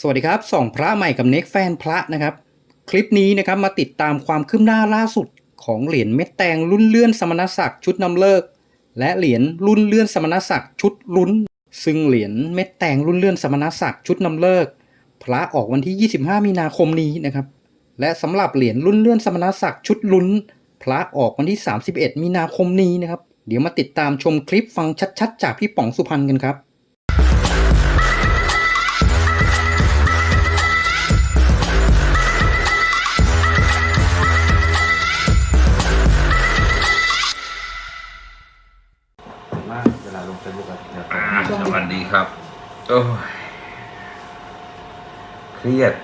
สวัสดีครับส่องพระใหม่กับเน็กแฟนพระนะครับ คลิปนี้นะครับมาติดตามความคืบหน้าล่าสุดของเหรียญเม็ดแตงรุ่นเลื่อนสมณศักดิ์ชุดนำเลิก และเหรียญรุ่นเลื่อนสมณศักดิ์ชุดลุ้น ซึ่งเหรียญเม็ดแตงรุ่นเลื่อนสมณศักดิ์ชุดนำเลิก พระออกวันที่ 25 มีนาคมนี้นะครับ และสำหรับเหรียญรุ่นเลื่อนสมณศักดิ์ชุดลุ้น พระออกวันที่ 31 มีนาคมนี้นะครับ เดี๋ยวมาติดตามชมคลิปฟังชัด ๆ จากพี่ป๋องสุพรรณกันครับ โอ้ยเครียด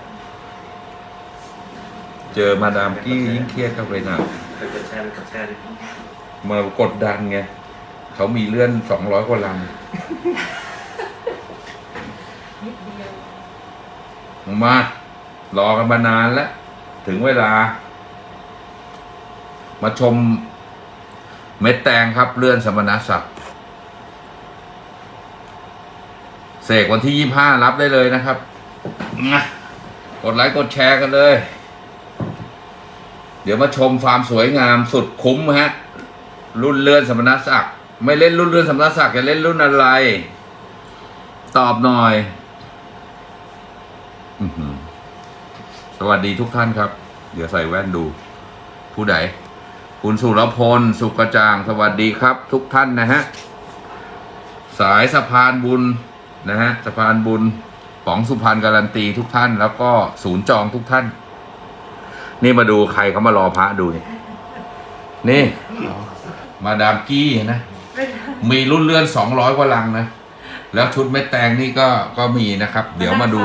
เจอมาดามกี้ยิ่งเครียดเข้าไปหนักเคยกดแชร์ไปกดแชร์ดิมากดดันไง เขามีเลื่อนสองร้อยกว่าลังมา รอกันมานานแล้ว ถึงเวลา มาชมเม็ดแตงครับเลื่อนสมณศักดิ์ เสกวันที่ยี่ห้ารับได้เลยนะครับนะกดไลค์กดแชร์กันเลย เดี๋ยวมาชมความสวยงามสุดคุ้มฮะ รุ่นเลื่อนสมณศักดิ์ไม่เล่นรุ่นเลื่อนสมณศักดิ์จะเล่นรุ่นอะไร ตอบหน่อยอื้อหือสวัสดีทุกท่านครับ เดี๋ยวใส่แว่นดู ผู้ใดคุณสุรพล สุกระจ่าง สวัสดีครับ ทุกท่านนะฮะ สายสะพานบุญ นะฮะสะพานบุญป๋องสุพรรณการันตีทุกท่าน แล้วก็ศูนย์จองทุกท่าน นี่มาดูใครเขามารอพระดูนี่นี่ มาดามกี้นะ มีรุ่นเลื่อนสองร้อยกว่าลังนะ แล้วชุดเม็ดแตงนี่ก็ก็มีนะครับ เดี๋ยวมาดู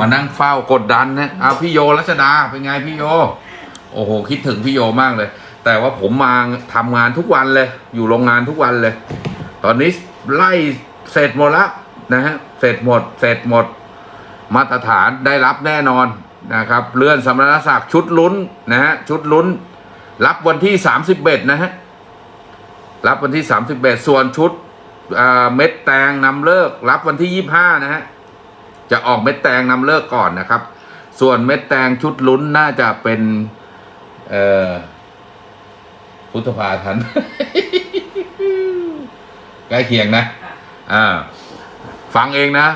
มานั่งเฝ้ากดดันนะเอาพี่โยรัชดาเป็นไงพี่โย โอ้โห คิดถึงพี่โยมากเลย แต่ว่าผมมาทำงานทุกวันเลย อยู่โรงงานทุกวันเลย ตอนนี้ไล่เสร็จหมดแล้ว นะฮะเสร็จหมด เสร็จหมด มาตรฐานได้รับแน่นอนนะครับเลื่อนสมณศักดิ์ชุดลุ้นนะฮะชุดลุ้น รับวันที่สามสิบเอ็ดนะฮะรับวันที่สามสิบเอ็ดส่วนชุดอ่าเม็ดแตงนำเลิก รับวันที่ยี่ห้านะฮะจะออกเม็ดแตงนำเลิกก่อนนะครับ ส่วนเม็ดแตงชุดลุ้นน่าจะเป็นเอ่อพุทธภาทันใกล้เคียงนะอ่า ฟังเองนะ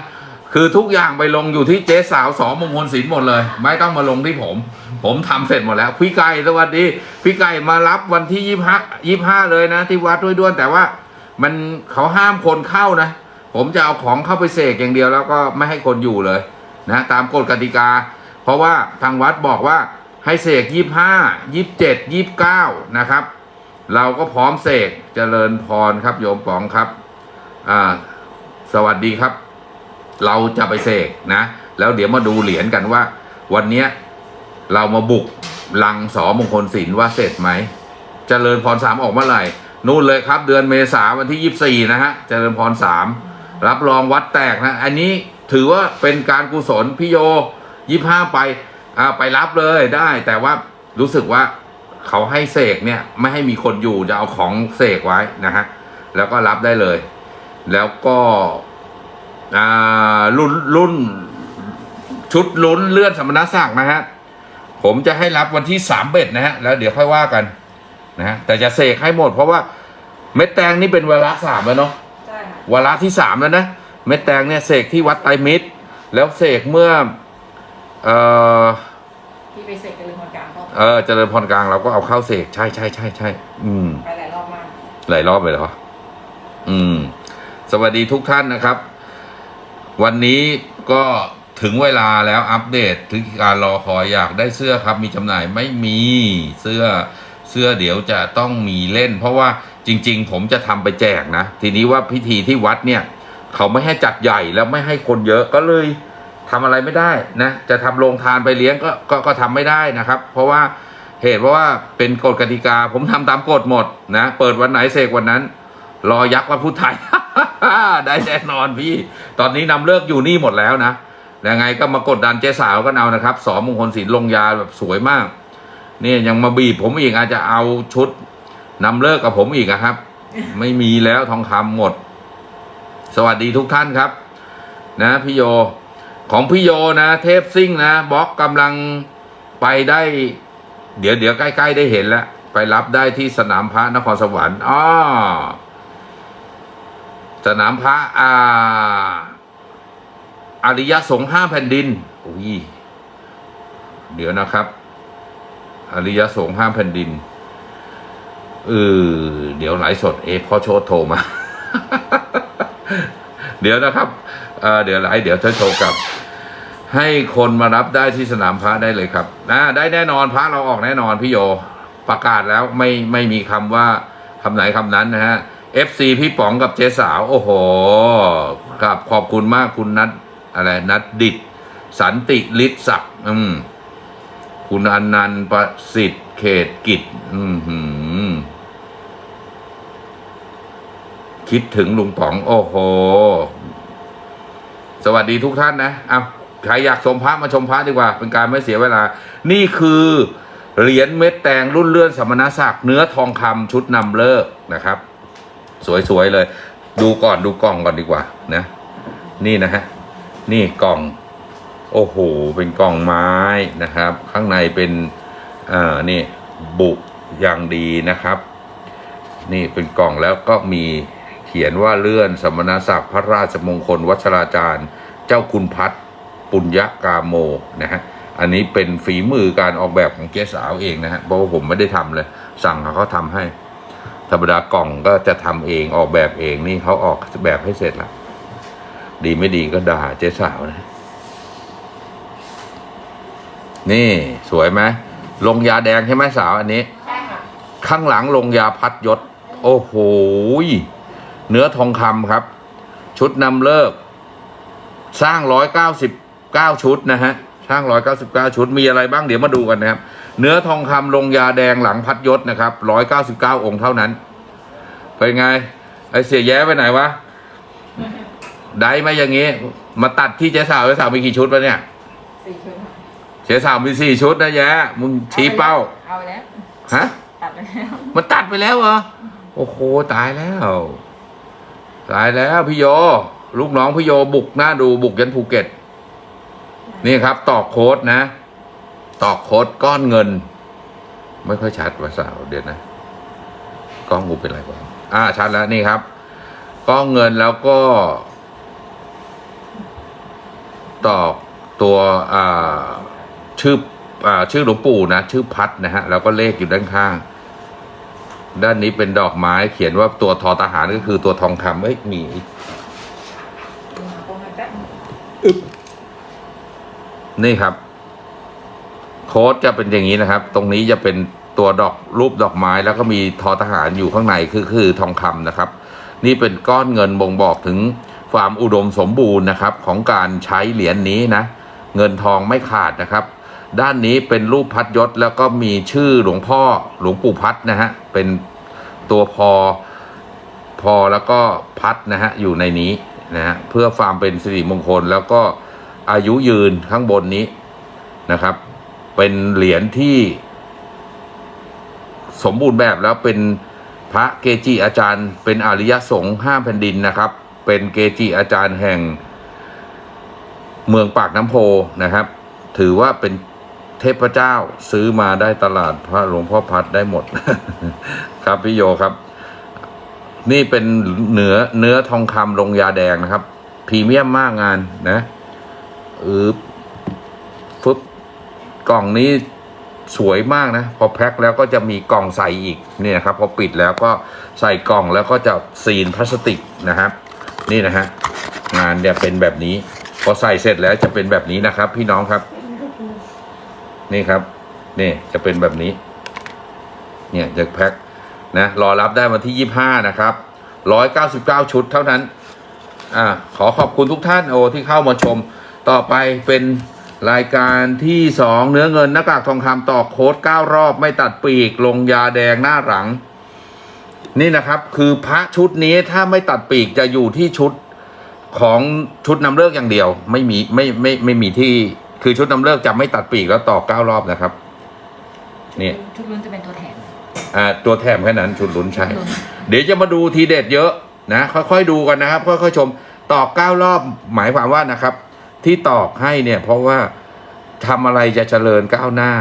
คือทุกอย่างไปลงอยู่ที่เจ๊สาวสองมงคลศิลป์หมดเลย ไม่ต้องมาลงที่ผม ผมทำเสร็จหมดแล้ว พี่ไก่สวัสดี พี่ไก่มารับวันที่ยี่ห้ายี่ห้าเลยนะ ที่วัดด้วยด้วนแต่ว่ามันเขาห้ามคนเข้านะ ผมจะเอาของเข้าไปเสกอย่างเดียวแล้วก็ไม่ให้คนอยู่เลยนะตามกฎกติกา เพราะว่าทางวัดบอกว่าให้เสกยี่ห้ายี่เจ็ดยี่เก้านะครับ เราก็พร้อมเสกเจริญพรครับโยมป๋องครับอ่า สวัสดีครับ เราจะไปเสกนะ แล้วเดี๋ยวมาดูเหรียญกันว่า วันเนี้ยเรามาบุกลังสอมงคลศิลว่าเสร็จไหมเจริญพรสามออกเมื่อไหร่ นู่นเลยครับ เดือนเมษาวันที่ยี่สี่นะฮะเจริญพรสามรับรองวัดแตกนะ อันนี้ถือว่าเป็นการกุศลพี่โยยี่ห้าไปอ่าไปรับเลยได้แต่ว่ารู้สึกว่าเขาให้เสกเนี่ย ไม่ให้มีคนอยู่จะเอาของเสกไว้นะฮะแล้วก็รับได้เลย แล้วก็อ่ารุ่นรุ่นชุดลุ้นเลื่อนสมณศักดิ์นะฮะ ผมจะให้รับวันที่สามเบ็ดนะฮะ แล้วเดี๋ยวค่อยว่ากันนะฮะแต่จะเสกให้หมดเพราะว่าเม็ดแตงนี่เป็นเวลาสามแล้วเนาะใช่ค่ะวาระที่สามแล้วนะ เม็ดแตงเนี่ยเสกที่วัดไตรมิตร แล้วเสกเมื่อ เออที่ไปเสกกันเลยคนกลางก็เออเจริญพรกลางเราก็เอาเข้าเสกใช่ใช่ใช่ใช่อืมไปหลายรอบมากหลายรอบเลยเหรออืม สวัสดีทุกท่านนะครับ วันนี้ก็ถึงเวลาแล้วอัปเดตถึงการรอคอยอยากได้เสื้อครับ มีจำหน่ายไม่มีเสื้อเสื้อเดี๋ยวจะต้องมีเล่น เพราะว่าจริง ๆ ผมจะทำไปแจกนะ ทีนี้ว่าพิธีที่วัดเนี่ย เขาไม่ให้จัดใหญ่แล้วไม่ให้คนเยอะก็เลยทำอะไรไม่ได้นะ จะทำโรงทานไปเลี้ยงก็ก็ก็ทำไม่ได้นะครับ เพราะว่าเหตุเพราะว่าเป็นกฎกติกา ผมทำตามกฎหมดนะ เปิดวันไหนเสกวันนั้น รอยักษ์วันพุธไทย ได้แน่นอนพี่ ตอนนี้นำเลิกอยู่นี่หมดแล้วนะยังไงก็มากดดันเจ๊สาวก็เอานะครับสอมงคลศิลป์ลงยาแบบสวยมากนี่ยังมาบีบผมอีกอาจจะเอาชุดนำเลิกกับผมอีกอะครับ ไม่มีแล้วทองคำหมด สวัสดีทุกท่านครับ นะพี่โยของพี่โยนะเทปซิ่งนะบล็อกกำลังไปได้ เดี๋ยวเดี๋ยวใกล้ ๆ ได้เห็นแล้ว ไปรับได้ที่สนามพระนครสวรรค์อ้อ สนามพระอาอริยสงฆ์ห้าแผ่นดินอุ้ยเดี๋ยวนะครับ อริยสงฆ์ห้าแผ่นดินเออเดี๋ยวไลสดเอพ่อโชดโทรมา เดี๋ยวนะครับเอเดี๋ยวไลเดี๋ยวจะโทรกลับ ให้คนมารับได้ที่สนามพระได้เลยครับนะได้แน่นอนพระเราออกแน่นอนพี่โยประกาศแล้วไม่ไม่มีคำว่าคำไหนคำนั้นนะฮะ FC พี่ป๋องกับเจ๊สาว โอ้โหกับขอบคุณมากคุณนัทอะไรนัทดิดสันติฤทธิ์ศักดิ์อืมคุณอนันต์ประสิทธิ์เขตกิจ อืมคิดถึงลุงป๋อง โอ้โห สวัสดีทุกท่านนะเอาใครอยากชมพระมาชมพระดีกว่า เป็นการไม่เสียเวลา นี่คือเหรียญเม็ดแตงรุ่นเลื่อนสมณศักดิ์เนื้อทองคำชุดนำเลิกนะครับ สวยๆเลย ดูก่อนดูกล่องก่อนดีกว่านะ นี่นะฮะนี่กล่อง โอ้โห เป็นกล่องไม้นะครับ ข้างในเป็นอ่านี่บุอย่างดีนะครับ นี่เป็นกล่องแล้วก็มีเขียนว่าเลื่อนสมณศักดิ์พระราชมงคลวัชราจารย์ เจ้าคุณพัฒน์ปุญญกาโมนะฮะอันนี้เป็นฝีมือการออกแบบของเกสาวเองนะฮะเพราะว่าผมไม่ได้ทำเลย สั่งเขาเขาทำให้ ธรรมดากล่องก็จะทำเองออกแบบเองนี่เขาออกแบบให้เสร็จแล้วดีไม่ดีก็ด่าเจ๊สาวนะ นี่สวยไหมลงยาแดงใช่ไหมสาวอันนี้ ใช่ค่ะ ข้างหลังลงยาพัดยศ โอ้โหยเนื้อทองคำครับ ชุดนำเลิก สร้างร้อยเก้าสิบเก้าชุดนะฮะ สร้างร้อยเก้าสิบเก้าชุดมีอะไรบ้างเดี๋ยวมาดูกันนะครับ เนื้อทองคำลงยาแดงหลังพัดยศนะครับร้อยเก้าสิบเก้าองค์เท่านั้น เป็นไง ไอเสียแย้ไปไหนวะ ได้ไหมอย่างงี้ มาตัดที่เจ๊สาวเจ๊สาวมีกี่ชุดวะเนี่ยสี่ชุดค่ะเจ๊สาวมีสี่ชุดนะแย้มึงชี้เป้า เอาไปแล้ว ฮะ ตัดไปแล้ว มันตัดไปแล้วเหรอ โอ้โหตายแล้ว ตายแล้วพี่โย ลูกน้องพี่โยบุกหน้าดูบุกยันภูเก็ต นี่ครับตอกโค้ดนะ ตอกโคดก้อนเงิน ไม่ค่อยชัดว่าสาวเดี๋ยวนะ กล้องกูเป็นไรวะอ่าชัดแล้วนี่ครับ ก้อนเงินแล้วก็ ตอกตัวอ่าชื่ออ่าชื่อหลวงปู่นะ ชื่อพัดนะฮะ แล้วก็เลขอยู่ด้านข้าง ด้านนี้เป็นดอกไม้เขียนว่าตัวทอทหารก็คือตัวทองคำเอ้ยมีนี่ครับ โค้ดจะเป็นอย่างนี้นะครับ ตรงนี้จะเป็นตัวดอกรูปดอกไม้แล้วก็มีทอทหารอยู่ข้างในคือคือทองคำนะครับ นี่เป็นก้อนเงินบ่งบอกถึงความอุดมสมบูรณ์นะครับ ของการใช้เหรียญนี้นะ เงินทองไม่ขาดนะครับ ด้านนี้เป็นรูปพัดยศแล้วก็มีชื่อหลวงพ่อหลวงปู่พัดนะฮะเป็นตัวพอพอแล้วก็พัดนะฮะอยู่ในนี้นะฮะเพื่อความเป็นสิริมงคลแล้วก็อายุยืนข้างบนนี้นะครับ เป็นเหรียญที่สมบูรณ์แบบแล้วเป็นพระเกจิอาจารย์ เป็นอริยสงฆ์ห้าแผ่นดินนะครับ เป็นเกจิอาจารย์แห่งเมืองปากน้ำโพนะครับ ถือว่าเป็นเทพเจ้าซื้อมาได้ตลาดพระหลวงพ่อพัดได้หมด ครับพี่โยครับ นี่เป็นเนื้อเนื้อทองคำลงยาแดงนะครับพรีเมียมมากงานนะอืบฟึบ กล่องนี้สวยมากนะ พอแพ็คแล้วก็จะมีกล่องใส่อีกนี่นะครับพอปิดแล้วก็ใส่กล่องแล้วก็จะซีนพลาสติกนะครับ นี่นะฮะงานจะเป็นแบบนี้ พอใส่เสร็จแล้วจะเป็นแบบนี้นะครับ พี่น้องครับ นี่ครับนี่จะเป็นแบบนี้ เนี่ยจะแพ็คนะรอรับได้วันที่ยี่ห้านะครับร้อยเก้าสิบเก้าชุดเท่านั้น อ่าขอขอบคุณทุกท่านโอที่เข้ามาชมต่อไปเป็น รายการที่สองเนื้อเงินหน้ากากทองคำต่อโค้ดเก้ารอบไม่ตัดปีก ลงยาแดงหน้าหลัง นี่นะครับคือพระชุดนี้ถ้าไม่ตัดปีกจะอยู่ที่ชุดของชุดนำเลิกอย่างเดียว ไม่มีไม่ไม่ไม่มีที่คือชุดนำเลิกจะไม่ตัดปีกแล้วต่อเก้ารอบนะครับนี่ชุดลุ้นจะเป็นตัวแถมอ่าตัวแถมแค่นั้นชุดลุ้นใช่ลุ้นเดี๋ยวจะมาดูทีเด็ดเยอะนะค่อยๆดูกันนะครับค่อยๆชมตอบเก้ารอบหมายความว่านะครับ ที่ตอกให้เนี่ยเพราะว่าทำอะไรจะเจริญก้าวหน้า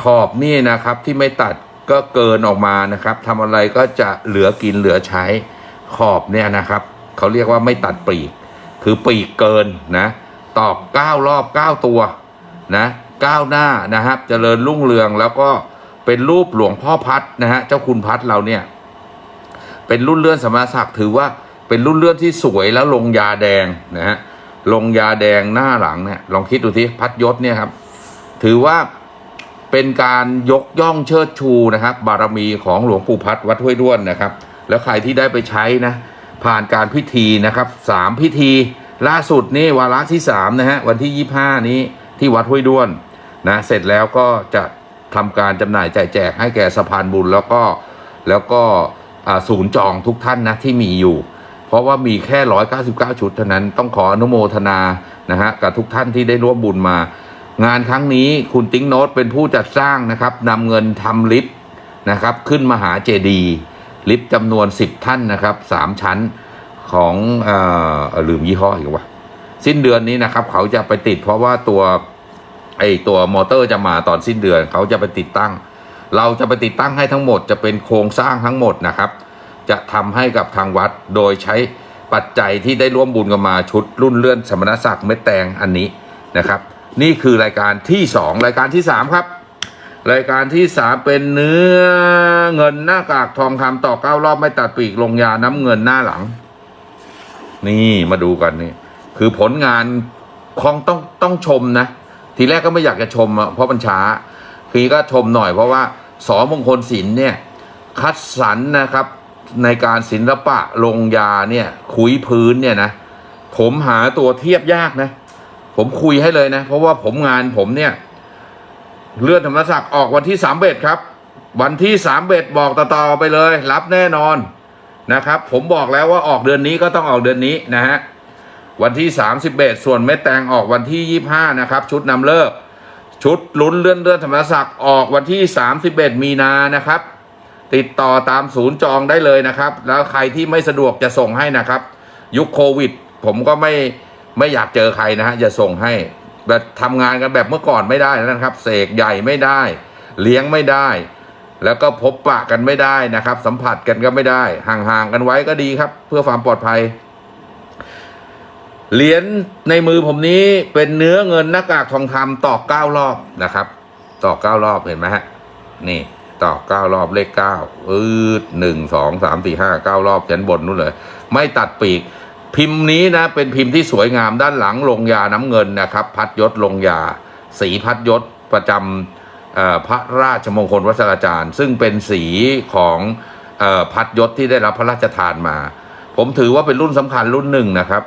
ขอบนี่นะครับที่ไม่ตัดก็เกินออกมานะครับทำอะไรก็จะเหลือกินเหลือใช้ ขอบเนี่ยนะครับเขาเรียกว่าไม่ตัดปีก คือปีกเกินนะตอกเก้ารอบเก้าตัวนะก้าวหน้านะครับเจริญรุ่งเรืองแล้วก็เป็นรูปหลวงพ่อพัดนะฮะเจ้าคุณพัดเราเนี่ย เป็นรุ่นเลื่อนสมณศักดิ์ถือว่าเป็นรุ่นเลื่อนที่สวยแล้วลงยาแดงนะฮะ ลงยาแดงหน้าหลังเนี่ยลองคิดดูทีพัดยศเนี่ยครับ ถือว่าเป็นการยกย่องเชิดชูนะครับ บารมีของหลวงปู่พัดวัดห้วยด้วนนะครับ แล้วใครที่ได้ไปใช้นะ ผ่านการพิธีนะครับสามพิธี ล่าสุดนี่วาระที่สามนะฮะวันที่ยี่ห้านี้ที่วัดห้วยด้วนนะเสร็จแล้วก็จะทำการจำหน่ายจ่ายแจกให้แก่สะพานบุญแล้วก็แล้วก็ศูนย์จองทุกท่านนะที่มีอยู่ เพราะว่ามีแค่ 199 ชุดเท่านั้นต้องขออนุโมทนานะฮะกับทุกท่านที่ได้ร่วมบุญมา งานครั้งนี้คุณติ๊งโน้ตเป็นผู้จัดสร้างนะครับนำเงินทำลิฟต์นะครับ ขึ้นมหาเจดีย์ลิฟต์จำนวน 10 ท่านนะครับ 3 ชั้นของออลืมยี่ห้ออีกว่าสิ้นเดือนนี้นะครับ เขาจะไปติดเพราะว่าตัวไอตัวมอเตอร์จะมาตอนสิ้นเดือน เขาจะไปติดตั้ง เราจะไปติดตั้งให้ทั้งหมดจะเป็นโครงสร้างทั้งหมดนะครับ จะทำให้กับทางวัด โดยใช้ปัจจัยที่ได้ร่วมบุญกันมาชุดรุ่นเลื่อนสมณศักดิ์เม็ดแตงอันนี้นะครับ นี่คือรายการที่สองรายการที่สามครับ รายการที่สามเป็นเนื้อเงินหน้ากากทองคำต่อเก้ารอบไม่ตัดปีกลงยาน้ำเงินหน้าหลัง นี่มาดูกันนี่คือผลงานของต้องต้องชมนะ ทีแรกก็ไม่อยากจะชมเพราะมันช้าคือก็ชมหน่อยเพราะว่าสอมงคลศิลป์เนี่ยคัดสรรนะครับ ในการศิลปะลงยาเนี่ยคุยพื้นเนี่ยนะผมหาตัวเทียบยากนะ ผมคุยให้เลยนะ เพราะว่าผมงานผมเนี่ย เลื่อนธรรมศักดิ์ออกวันที่สามเบ็ดครับ วันที่สามเบ็ดบอกต่อๆไปเลย รับแน่นอนนะครับ ผมบอกแล้วว่าออกเดือนนี้ก็ต้องออกเดือนนี้นะฮะวันที่31ส่วนเม็ดแตงออกวันที่25นะครับ ชุดนำเลิก ชุดลุ้นเลื่อนเลื่อนธรรมศักดิ์ออกวันที่31มีนานะครับ ติดต่อตามศูนย์จองได้เลยนะครับ แล้วใครที่ไม่สะดวกจะส่งให้นะครับ ยุคโควิด ผมก็ไม่ไม่อยากเจอใครนะฮะจะส่งให้แบบทำงานกันแบบเมื่อก่อนไม่ได้นะครับ เสกใหญ่ไม่ได้ เลี้ยงไม่ได้ แล้วก็พบปะกันไม่ได้นะครับ สัมผัสกันก็ไม่ได้ ห่างๆกันไว้ก็ดีครับ เพื่อความปลอดภัยเหรียญในมือผมนี้เป็นเนื้อเงินหน้ากากทองคำตอกเก้ารอบนะครับ ตอกเก้ารอบเห็นไหมฮะนี่ ต่อเก้ารอบเลขเก้าอืดหนึ่งสองสามสี่ห้าเก้ารอบยันบนนู่นเลย ไม่ตัดปีก พิมพ์นี้นะ เป็นพิมพ์ที่สวยงามด้านหลังลงยาน้ำเงินนะครับ พัดยศลงยา สีพัดยศประจำเอ่อพระราชมงคลวัชราจารย์ ซึ่งเป็นสีของอพัดยศที่ได้รับพระราชทานมา ผมถือว่าเป็นรุ่นสำคัญรุ่นหนึ่งนะครับ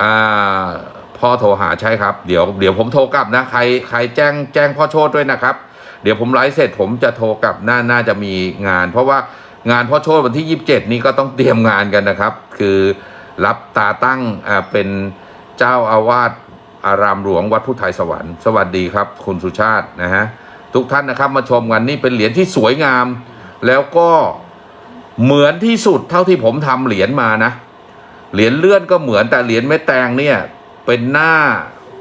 อ่าพ่อโทรหาใช่ครับ เดี๋ยวเดี๋ยวผมโทรกลับนะ ใครใครแจ้งแจ้งพ่อโชดด้วยนะครับ เดี๋ยวผมไลฟ์เสร็จผมจะโทรกลับน่าน่าจะมีงาน เพราะว่างานพ่อโชดวันที่ยี่สิบเจ็ดนี้ก็ต้องเตรียมงานกันนะครับ คือรับตาตั้งอ่าเป็นเจ้าอาวาสอารามหลวงวัดพุทธไทยสวรรค์สวัสดีครับ คุณสุชาตินะฮะทุกท่านนะครับมาชมกันนี่เป็นเหรียญที่สวยงาม แล้วก็เหมือนที่สุดเท่าที่ผมทำเหรียญมานะ เหรียญเลื่อนก็เหมือนแต่เหรียญเม็ดแตงเนี่ย เป็นหน้า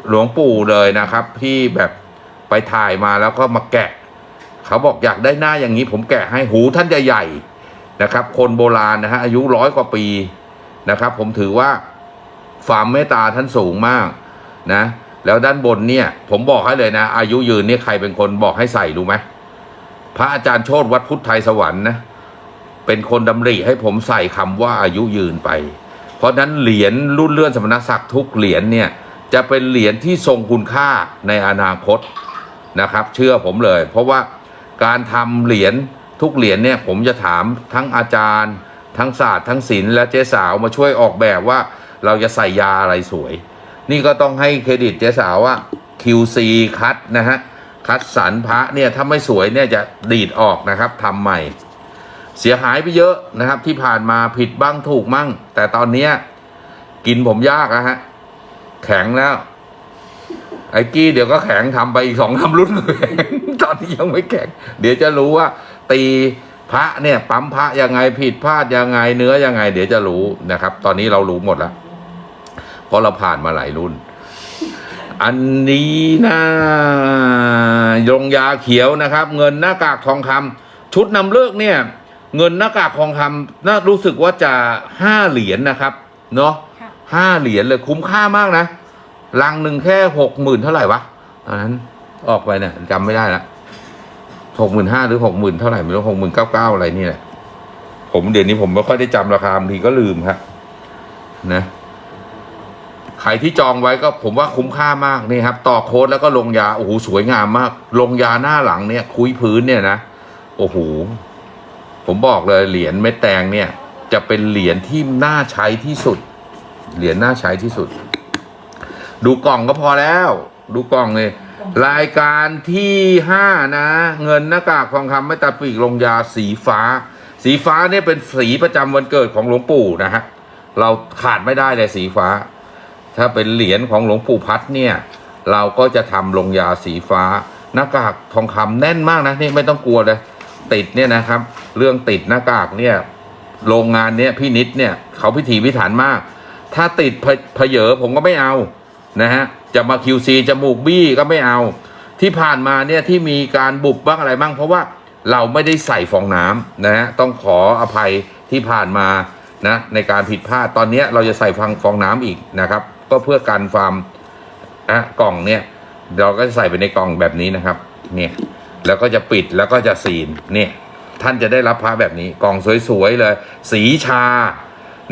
หลวงปู่เลยนะครับ ที่แบบ ไปถ่ายมาแล้วก็มาแกะ เขาบอกอยากได้หน้าอย่างนี้ผมแกะให้หูท่านใหญ่ๆนะครับ คนโบราณนะฮะอายุร้อยกว่าปีนะครับ ผมถือว่าความเมตตาท่านสูงมากนะ แล้วด้านบนเนี่ย ผมบอกให้เลยนะ อายุยืนเนี่ยใครเป็นคนบอกให้ใส่รู้ไหมพระอาจารย์โชตวัดพุทธไทยสวรรค์นะเป็นคนดำริให้ผมใส่คำว่าอายุยืนไป เพราะฉะนั้นเหรียญรุ่นเลื่อนสมณศักดิ์ทุกเหรียญเนี่ยจะเป็นเหรียญที่ทรงคุณค่าในอนาคต นะครับ เชื่อผมเลย เพราะว่าการทำเหรียญทุกเหรียญเนี่ยผมจะถามทั้งอาจารย์ ทั้งศาสตร์ทั้งศิลป์และเจ๊สาวมาช่วยออกแบบว่าเราจะใส่ยาอะไรสวย นี่ก็ต้องให้เครดิตเจ๊สาวว่า QC คัดนะฮะคัดสรรพระเนี่ยถ้าไม่สวยเนี่ยจะดีดออกนะครับทำใหม่ เสียหายไปเยอะนะครับ ที่ผ่านมาผิดบ้างถูกมั่ง แต่ตอนเนี้กินผมยากนะฮะแข็งแล้ว ไอ้กี้เดี๋ยวก็แข็งทำไปอีกสองทำรุ่นแข็งตอนนี้ยังไม่แข็ง เดี๋ยวจะรู้ว่า ตีพระเนี่ย ปั๊มพระยังไงผิดพลาดยังไงเนื้อยังไง เดี๋ยวจะรู้นะครับ ตอนนี้เรารู้หมดแล้วผราะเราผ่านมาหลายรุ่น อันนี้นะยงยาเขียวนะครับ เงินหน้ากากทองคำชุดนำเลิกเนี่ย เงินหน้ากากทองคำน่ารู้สึกว่าจะห้าเหรียญนะครับ เนาะค่ะห้าเหรียญเลยคุ้มค่ามากนะ ลังหนึ่งแค่หกหมื่นเท่าไหร่วะตอนนั้นออกไปเนี่ยจำไม่ได้ละหกหมื่นห้าหรือหกหมื่นเท่าไหร่ไม่รู้หกหมื่นเก้าเก้าอะไรนี่แหละผมเดี๋ยวนี้ผมไม่ค่อยได้จำราคาบางทีก็ลืมครับนะใครที่จองไว้ก็ผมว่าคุ้มค่ามากนี่ครับ ต่อโค้ดแล้วก็ลงยาโอ้โหสวยงามมาก ลงยาหน้าหลังเนี่ย คุยพื้นเนี่ยนะโอ้โหผมบอกเลยเหรียญเม็ดแตงเนี่ย จะเป็นเหรียญที่น่าใช้ที่สุด เหรียญน่าใช้ที่สุด ดูกล่องก็พอแล้ว ดูกล่องเลย รายการที่ห้านะ เงินหน้ากากทองคำไม่ตาปีกลงยาสีฟ้า สีฟ้าเนี่ยเป็นสีประจำวันเกิดของหลวงปู่นะฮะเราขาดไม่ได้เลยสีฟ้า ถ้าเป็นเหรียญของหลวงปู่พัดเนี่ย เราก็จะทำลงยาสีฟ้า หน้ากากทองคำแน่นมากนะนี่ไม่ต้องกลัวเลยติดเนี่ยนะครับ เรื่องติดหน้ากากเนี่ยโรงงานเนี่ยพี่นิดเนี่ยเขาพิถีพิถันมาก ถ้าติดเพเพเยอผมก็ไม่เอา นะฮะจะมา QC จมูกบี้ก็ไม่เอา ที่ผ่านมาเนี่ยที่มีการบุบบ้างอะไรบ้างเพราะว่าเราไม่ได้ใส่ฟองน้ำนะฮะต้องขออภัยที่ผ่านมานะในการผิดพลาดตอนนี้เราจะใส่ฟองฟองน้ำอีกนะครับ ก็เพื่อกันความอะกล่องเนี่ยเราก็จะใส่ไปในกล่องแบบนี้นะครับเนี่ยแล้วก็จะปิดแล้วก็จะซีนเนี่ยท่านจะได้รับพระแบบนี้กล่องสวยๆเลย สีชา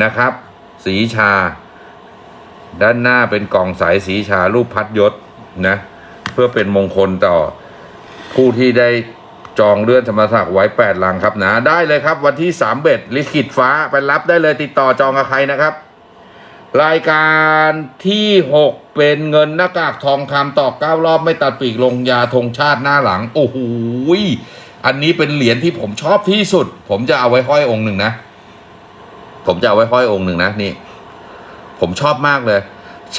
นะครับ สีชา ด้านหน้าเป็นกล่องใสสีชารูปพัดยศนะ เพื่อเป็นมงคลต่อผู้ที่ได้จองเลื่อนธรรมศักดิ์ไว้แปดลังครับนะได้เลยครับ วันที่สามเบ็ดลิขิตฟ้าไปรับได้เลยติดต่อจองกับใครนะครับ รายการที่หกเป็นเงินหน้ากากทองคำต่อเก้ารอบไม่ตัดปีกลงยาธงชาติหน้าหลัง โอ้โหอันนี้เป็นเหรียญที่ผมชอบที่สุด ผมจะเอาไว้ห้อยองค์หนึ่งนะ ผมจะเอาไว้ห้อยองค์หนึ่งนะนี่ ผมชอบมากเลย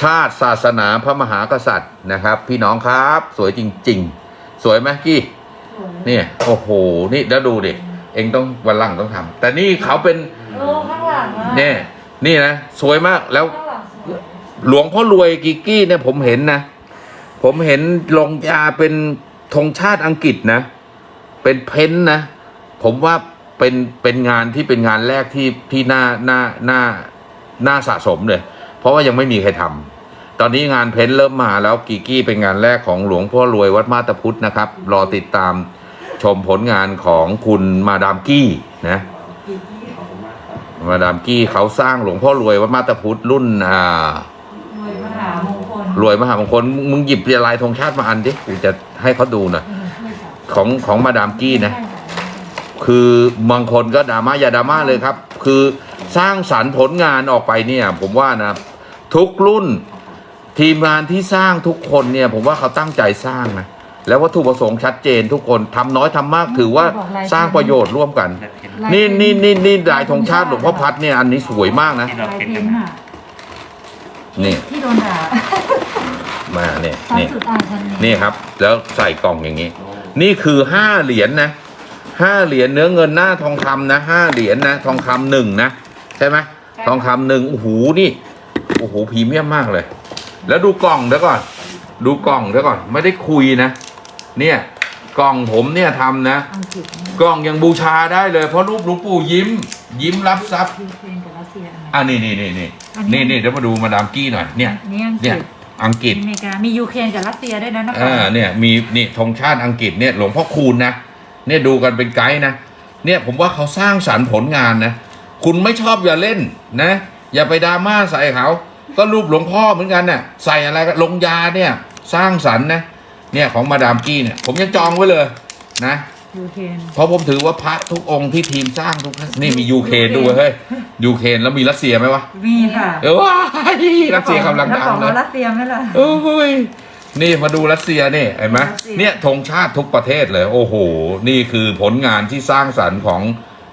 ชาติศาสนาพระมหากษัตริย์นะครับ พี่น้องครับ สวยจริง ๆ สวยไหมกี้เนี่ยโอ้โหนี่แล้วดูดิเองต้องวันหลังต้องทำแต่นี่เขาเป็นโอ้ข้างหลังอะเนี่ยนี่นะสวยมากแล้วข้างหลังสวยหลวงพ่อรวยกิกกี้เนี่ยผมเห็นนะ ผมเห็นลงยาเป็นธงชาติอังกฤษนะ เป็นเพ้นท์นะ ผมว่าเป็นเป็นงานที่เป็นงานแรกที่ที่น่าน่าน่าน่าสะสมเลย เพราะว่ายังไม่มีใครทำตอนนี้งานเพ้นท์เริ่มมาแล้วกิกกี้เป็นงานแรกของหลวงพ่อรวยวัดมาตาพุทธนะครับ รอติดตามชมผลงานของคุณมาดามกี้นะมาดามกี้เขาสร้างหลวงพ่อรวยวัดมาตาพุทธรุ่นอ่ารวยมหามงคลรวยมหามงคลมึงหยิบลายธงชาติมาอันดิกูจะให้เขาดูหน่อยของของมาดามกี้นะ คือบางคนก็ดราม่าอย่าดราม่าเลยครับ คือสร้างสรรค์ผลงานออกไปเนี่ย ผมว่านะ ทุกรุ่น ทีมงานที่สร้างทุกคนเนี่ย ผมว่าเขาตั้งใจสร้างนะ แล้ววัตถุประสงค์ชัดเจนทุกคนทำน้อยทำมากถือว่าสร้างประโยชน์ร่วมกันแบบเห็นนี่นี่นี่นี่ลายธงชาติหลวงพ่อพัดเนี่ยอันนี้สวยมากนะที่เราลายเห็นพิกันมพ์นะอะนี่ที่โดนด่ามาเนี่ยชั้นนี่ สุดอ่านชั้นนี้นี่ครับ แล้วใส่กล่องอย่างนี้ นี่คือห้าเหรียญนะห้าเหรียญเนื้อเงินหน้าทองคำนะห้าเหรียญนะ ทองคำหนึ่งนะ ใช่ไหมทองคำหนึ่งโอ้โหนี่ โอ้โหพรีเมียมมากเลย แล้วดูกล่องเดี๋ยวก่อน ดูกล่องเดี๋ยวก่อน ไม่ได้คุยนะ เนี่ยกล่องผมเนี่ยทำนะ อังกฤษกล่องยังบูชาได้เลย เพราะรูปหลวงปู่ยิ้ม ยิ้มรับทรัพย์ยูเครนกับรัสเซียอันไหนอะนี่นี่นี่นี่อันนี้ นี่นี่เดี๋ยวมาดูมาดามกี้หน่อยเนี่ย อันนี่อังกเนี่ฤยษอังกฤษ อเมริกา มียูเครนกับรัสเซียด้วยนะนครอ่าเนี่ยมีนี่ธงชาติอังกฤษเนี่ยหลวงพ่อคูณนะเนี่ยดูกันเป็นไกด์นะเนี่ยผมว่าเขาสร้างสรรค์ผลงานนะ คุณไม่ชอบอย่าเล่นนะ อย่าไปดราม่าใส่เขา ก็รูปหลวงพ่อเหมือนกันเนี่ยใส่อะไรก็ลงยาเนี่ย สร้างสรรค์นะเนี่ยของมาดามกี้เนี่ย ผมยังจองไว้เลยนะยูเครนเพราะผมถือว่าพระทุกองค์ที่ทีมสร้างทุกนี่มียูเครนด้วยเฮ้ยยูเครนแล้วมีรัสเซียไหมวะมีค่ะเออว้ายรัสเซียกำลังดังแวเลขอยรัสเซียไหมล่ะโอ้ยนี่มาดูรัสเซียนี่เห็นไหมรัสเซียเนี่ยธงชาติทุกประเทศเลย โอ้โห นี่คือผลงานที่สร้างสรรค์ของ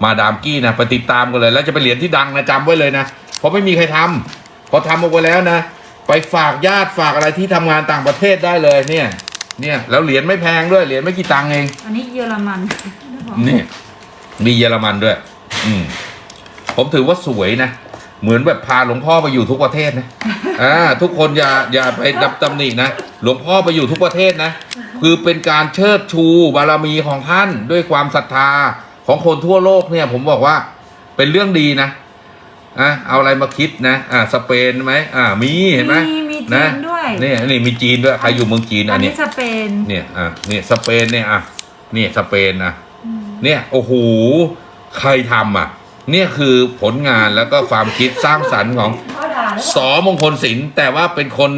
มาดามกี้นะไปติดตามกันเลย แล้วจะเป็นเหรียญที่ดังนะจำไว้เลยนะเพราะไม่มีใครทำ พอทำออกไปแล้วนะ ไปฝากญาติฝากอะไรที่ทำงานต่างประเทศได้เลยเนี่ย เนี่ยแล้วเหรียญไม่แพงด้วยเหรียญไม่กี่ตังค์เอง อันนี้เยอรมันนี่มีเยอรมันด้วย อืมผมถือว่าสวยนะ เหมือนแบบพาหลวงพ่อไปอยู่ทุกประเทศนะอ่าทุกคนอย่าอย่าไปดับตำหนินะหลวงพ่อไปอยู่ทุกประเทศนะ คือเป็นการเชิดชูบารมีของท่านด้วยความศรัทธาของคนทั่วโลกเนี่ย ผมบอกว่าเป็นเรื่องดีนะ อะเอาอะไรมาคิดนะอ่าสเปนไหมอ่ามีเห็นไหมมีมีจีนะนด้วย นี่นี่มีจีนด้วยใครอยู่เมืองจีนอัอันนนี้เนี้ยสเปนเนี่ยอะเนี่ยสเปนเนี่ยอะนี่สเปนนะอืมเนี่ยโอ้โหใครทำอะ เนี่ยคือผลงานแล้วก็ความคิดสร้างสรรค์ของเขาด่าแล้วสอมงคลศิลป์แต่ว่าเป็นคน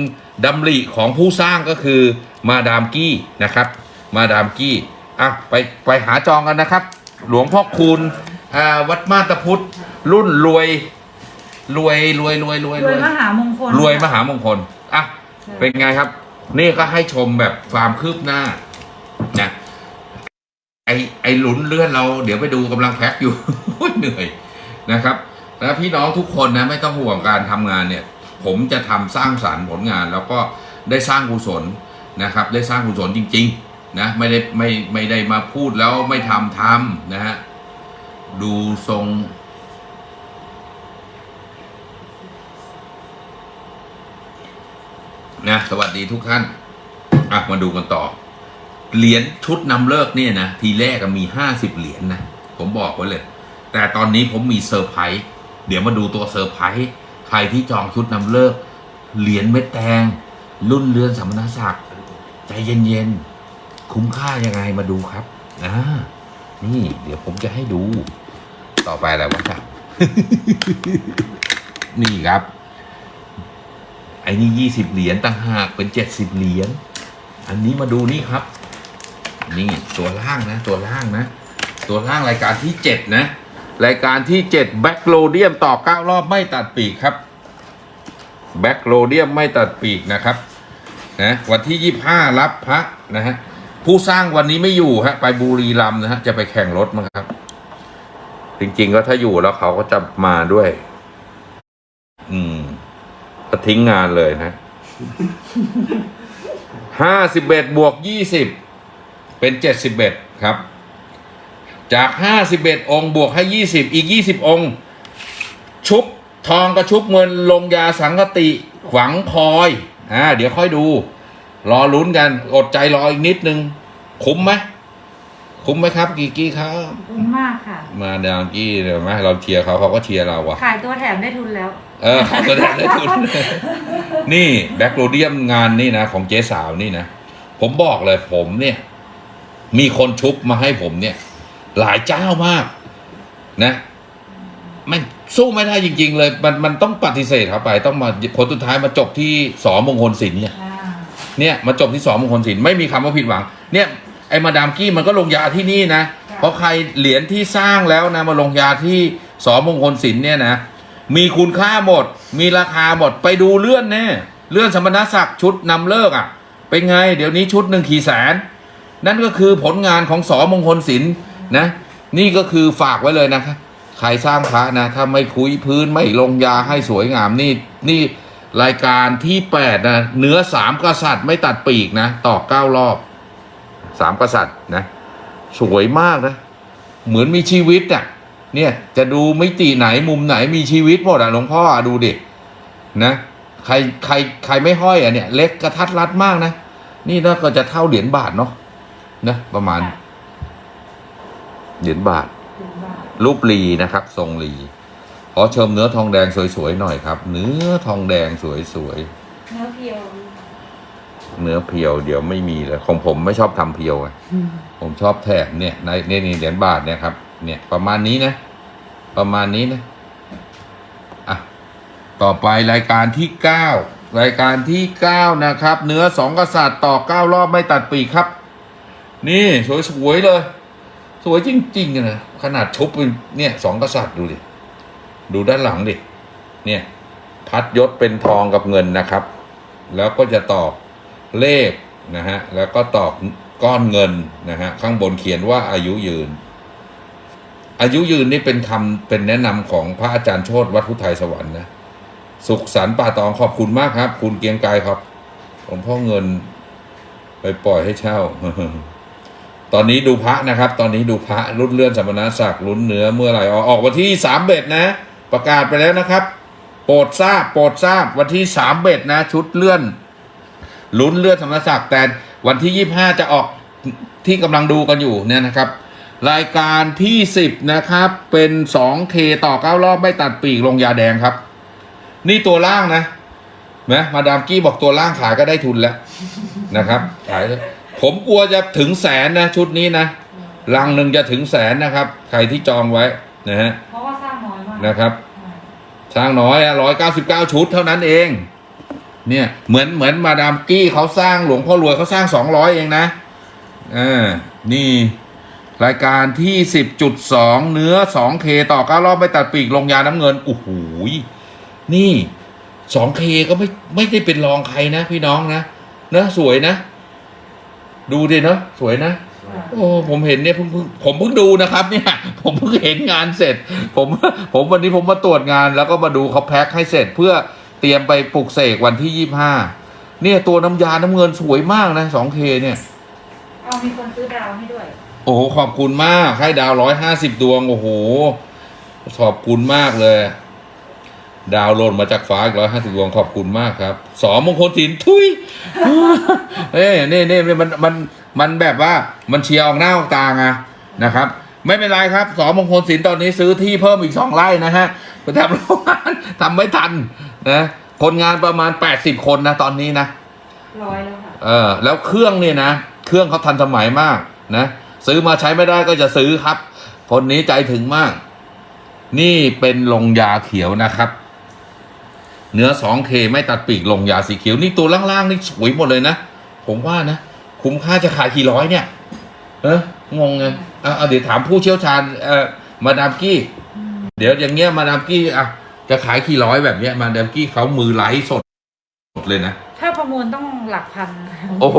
ดำริของผู้สร้างก็คือมาดามกี้นะครับ มาดามกี้อะไปไปหาจองกันนะครับ หลวงพ่อคูณอ่าวัดมาตรพุทธรุ่นรวย รวยรวยรวยรวยรวยมหามงคลรวยมหามงคลอะเป็นไงครับ นี่ก็ให้ชมแบบความคืบหน้านะไอไอหลุนเลื่อนเรา เดี๋ยวไปดูกำลังแพ็คอยู่ เหนื่อยนะครับ แล้วพี่น้องทุกคนนะไม่ต้องห่วงการทำงานเนี่ย ผมจะทำสร้างสารรค์ผลงาน แล้วก็ได้สร้างกุศลนะครับ ได้สร้างกุศลจริง ๆ นะไม่ได้ไม่ไม่ได้มาพูดแล้วไม่ทำทำนะฮะดูทรง นะสวัสดีทุกท่านอะมาดูกันต่อ เหรียญชุดนำฤกษ์เนี่ยนะ ทีแรกมีห้าสิบเหรียญนะ ผมบอกไว้เลย แต่ตอนนี้ผมมีเซอร์ไพรส์เดี๋ยวมาดูตัวเซอร์ไพรส์ใครที่จองชุดนำฤกษ์ เหรียญเม็ดแตงรุ่นเลื่อนสมณศักดิ์ใจเย็นๆ คุ้มค่ายังไงมาดูครับอ่านี่ เดี๋ยวผมจะให้ดู ต่อไปอะไรวะครับ นี่ครับ ไอ้นี่ยี่สิบเหรียญต่างหากเป็นเจ็ดสิบเหรียญอันนี้มาดูนี่ครับ นี่ตัวล่างนะ ตัวล่างนะ ตัวล่างรายการที่เจ็ดนะ รายการที่เจ็ดแบ็กโลเดียมต่อเก้ารอบไม่ตัดปีกครับblack rhodium ไม่ตัดปีกนะครับนะวันที่ยี่ห้ารับพระนะฮะผู้สร้างวันนี้ไม่อยู่ฮะไปบุรีรัมนะฮะจะไปแข่งรถมั้งครับ จริงๆก็ถ้าอยู่แล้วเขาก็จะมาด้วย อืม ทิ้งงานเลยนะห้าสิบเอ็ดบวกยี่สิบเป็นเจ็ดสิบเอ็ดครับ จากห้าสิบเอ็ดองค์บวกให้ยี่สิบอีกยี่สิบองค์ชุบทองกะชุบเงินลงยาสังฆาฏิฝังพลอยอ่าเดี๋ยวค่อยดู รอลุ้นกัน อดใจรออีกนิดนึง คุ้มไหมคุ้มไหมครับกีกี้ครับ คุ้มมากค่ะ มาดามกี้เดี๋ยวไหมเราเชียร์เขาเขาก็เชียร์เราว่ะขายตัวแถมได้ทุนแล้ว เออขอแสดงได้ทุน นี่ black rhodium งานนี่นะของเจ๊สาวนี่นะ ผมบอกเลยผมเนี่ย มีคนชุบมาให้ผมเนี่ย หลายเจ้ามาก นะมันสู้ไม่ได้จริง ๆ เลย มันมันต้องปฏิเสธเขาไป ต้องมาผลสุดท้ายมาจบที่สอมงคลศิลป์เนี่ยเนี่ยมาจบที่สองมงคลศิลป์ไม่มีคำว่าผิดหวัง เนี่ยไอ้มาดามกี้มันก็ลงยาที่นี่นะ เพราะใครเหรียญที่สร้างแล้วนะมาลงยาที่สองมงคลศิลป์เนี่ยนะ มีคุณค่าหมด มีราคาหมด ไปดูเลื่อนแน่เลื่อนสมณศักดิ์ชุดนำเลิกอะ เป็นไง เดี๋ยวนี้ชุดหนึ่งขี่แสน นั่นก็คือผลงานของสอมงคลศิลป์นะ นี่ก็คือฝากไว้เลยนะครับใครสร้างพระนะถ้าไม่คุยพื้นไม่ลงยาให้สวยงามนี่นี่รายการที่แปดนะเนื้อสามกษัตริย์ไม่ตัดปีกนะต่อเก้ารอบสามกษัตริย์นะ สวยมากนะ เหมือนมีชีวิตอะ เนี่ยจะดูมิติไหนมุมไหนมีชีวิตหมดอะหลวงพ่ออะดูดินะใครใครใครไม่ห้อยอะเนี่ย เล็กกระทัดรัดมากนะนี่น่าก็จะเท่าเหรียญบาทเนาะนะประมาณ เหรียญบาทคุ้มมากรูปลีนะครับ ทรงลีขอเชิมเนื้อทองแดงสวยๆหน่อยครับ เนื้อทองแดงสวยเนื้อเพียวๆเนื้อเพียวเดี๋ยวไม่มีเลยของผมไม่ชอบทำเพียวไงผมชอบแถบเนี่ยในในนี่เหรียญบาทเนี่ยครับ เนี่ยประมาณนี้นะ ประมาณนี้นะอะต่อไปรายการที่เก้ารายการที่เก้านะครับ เนื้อสองกษัตริย์ต่อเก้ารอบไม่ตัดปีกครับ นี่สวยๆเลย สวยจริงๆนะขนาดชุบเป็นเนี่ยสองกษัตริย์ดูดิดูด้านหลังดิเนี่ยพัดยศเป็นทองกับเงินนะครับ แล้วก็จะตอกเลขนะฮะแล้วก็ตอกก้อนเงินนะฮะข้างบนเขียนว่าอายุยืน อายุยืนนี่เป็นคำเป็นแนะนำของพระอาจารย์โชตวัดพุทธไทยสวรรค์นะ สุขสันต์ป่าตองขอบคุณมากครับ คุณเกียงไกรครับหลวงพ่อเงินไปปล่อยให้เช่า ตอนนี้ดูพระนะครับ ตอนนี้ดูพระรุ่นเลื่อนสมณศักดิ์ลุ้นเนื้อเมื่อไหร่ออกออกวันที่สามเบ็ดนะ ประกาศไปแล้วนะครับ โปรดทราบ โปรดทราบวันที่สามเบ็ดนะ ชุดเลื่อนลุ้นเลื่อนสมณศักดิ์แต่วันที่ยี่ห้าจะออกที่กำลังดูกันอยู่เนี่ยนะครับ รายการที่สิบนะครับ เป็นสองเคต่อเก้ารอบ ไม่ตัดปีกลงยาแดงครับ นี่ตัวล่างนะนะมาดามกี้บอกตัวล่างขายก็ได้ทุนแล้วนะครับขายเลยผมกลัวจะถึงแสนนะ ชุดนี้นะลังหนึ่งจะถึงแสนนะครับ ใครที่จองไว้นะฮะเพราะว่าสร้างน้อยมากนะครับอ่าสร้างน้อยร้อยเก้าสิบเก้าชุดเท่านั้นเอง เนี่ยเหมือนเหมือนมาดามกี้เขาสร้างหลวงพ่อรวยเขาสร้างสองร้อยเองนะอ่านี่ รายการที่สิบจุดสองเนื้อสองเคต่อเก้ารอบ ไม่ตัดปีกลงยาน้ำเงินโอ้โหยนี่สองเคก็ไม่ไม่ได้เป็นรองใครนะ พี่น้องนะเนอะสวยนะ ดูดิเนาะสวยนะ โอ้ผมเห็นเนี่ยเพิ่งเพิ่งผมเพิ่งดูนะครับ เนี่ย ผมเพิ่งเห็นงานเสร็จ ผมผมวันนี้ผมมาตรวจงาน แล้วก็มาดูเขาแพ็คให้เสร็จเพื่อเตรียมไปปลุกเสกวันที่ยี่ห้าเนี่ยตัวน้ำยาน้ำเงินสวยมากนะสองเคเนี่ย เอามีคนซื้อดาวให้ด้วย โอ้โหขอบคุณมากให้ดาวร้อยห้าสิบดวง โอ้โห ขอบคุณมากเลย ดาวโหลดมาจากฟ้าอีกร้อยห้าสิบดวงขอบคุณมากครับ สอมงคลศิลป์ทุยเอ้ยนี่นี่นี่มันมันมันแบบว่ามันเชียร์ออกหน้าออกตาไงนะครับ ไม่เป็นไรครับ สอมงคลศิลป์ตอนนี้ซื้อที่เพิ่มอีกสองไร่นะฮะไปทำโรงงานทำไม่ทันนะคนงานประมาณแปดสิบคนนะตอนนี้นะร้อยแล้วค่ะเออแล้วเครื่องเนี่ยนะ เครื่องเขาทันสมัยมากนะ ซื้อมาใช้ไม่ได้ก็จะซื้อครับ คนนี้ใจถึงมาก นี่เป็นลงยาเขียวนะครับ เนื้อ 2K ไม่ตัดปีกลงยาสีเขียว นี่ตัวล่างๆนี่สวยหมดเลยนะ ผมว่านะ คุ้มค่าจะขายกี่ร้อยเนี่ย เอองงไงเอาเดี๋ยวถามผู้เชี่ยวชาญเอ่อมาดามกี้ เดี๋ยวอย่างเงี้ยมาดามกี้อะจะขายกี่ร้อยแบบเนี้ยมาดามกี้เขามือไลฟ์สดเลยนะ ประมูลต้องหลักพัน โอ้โห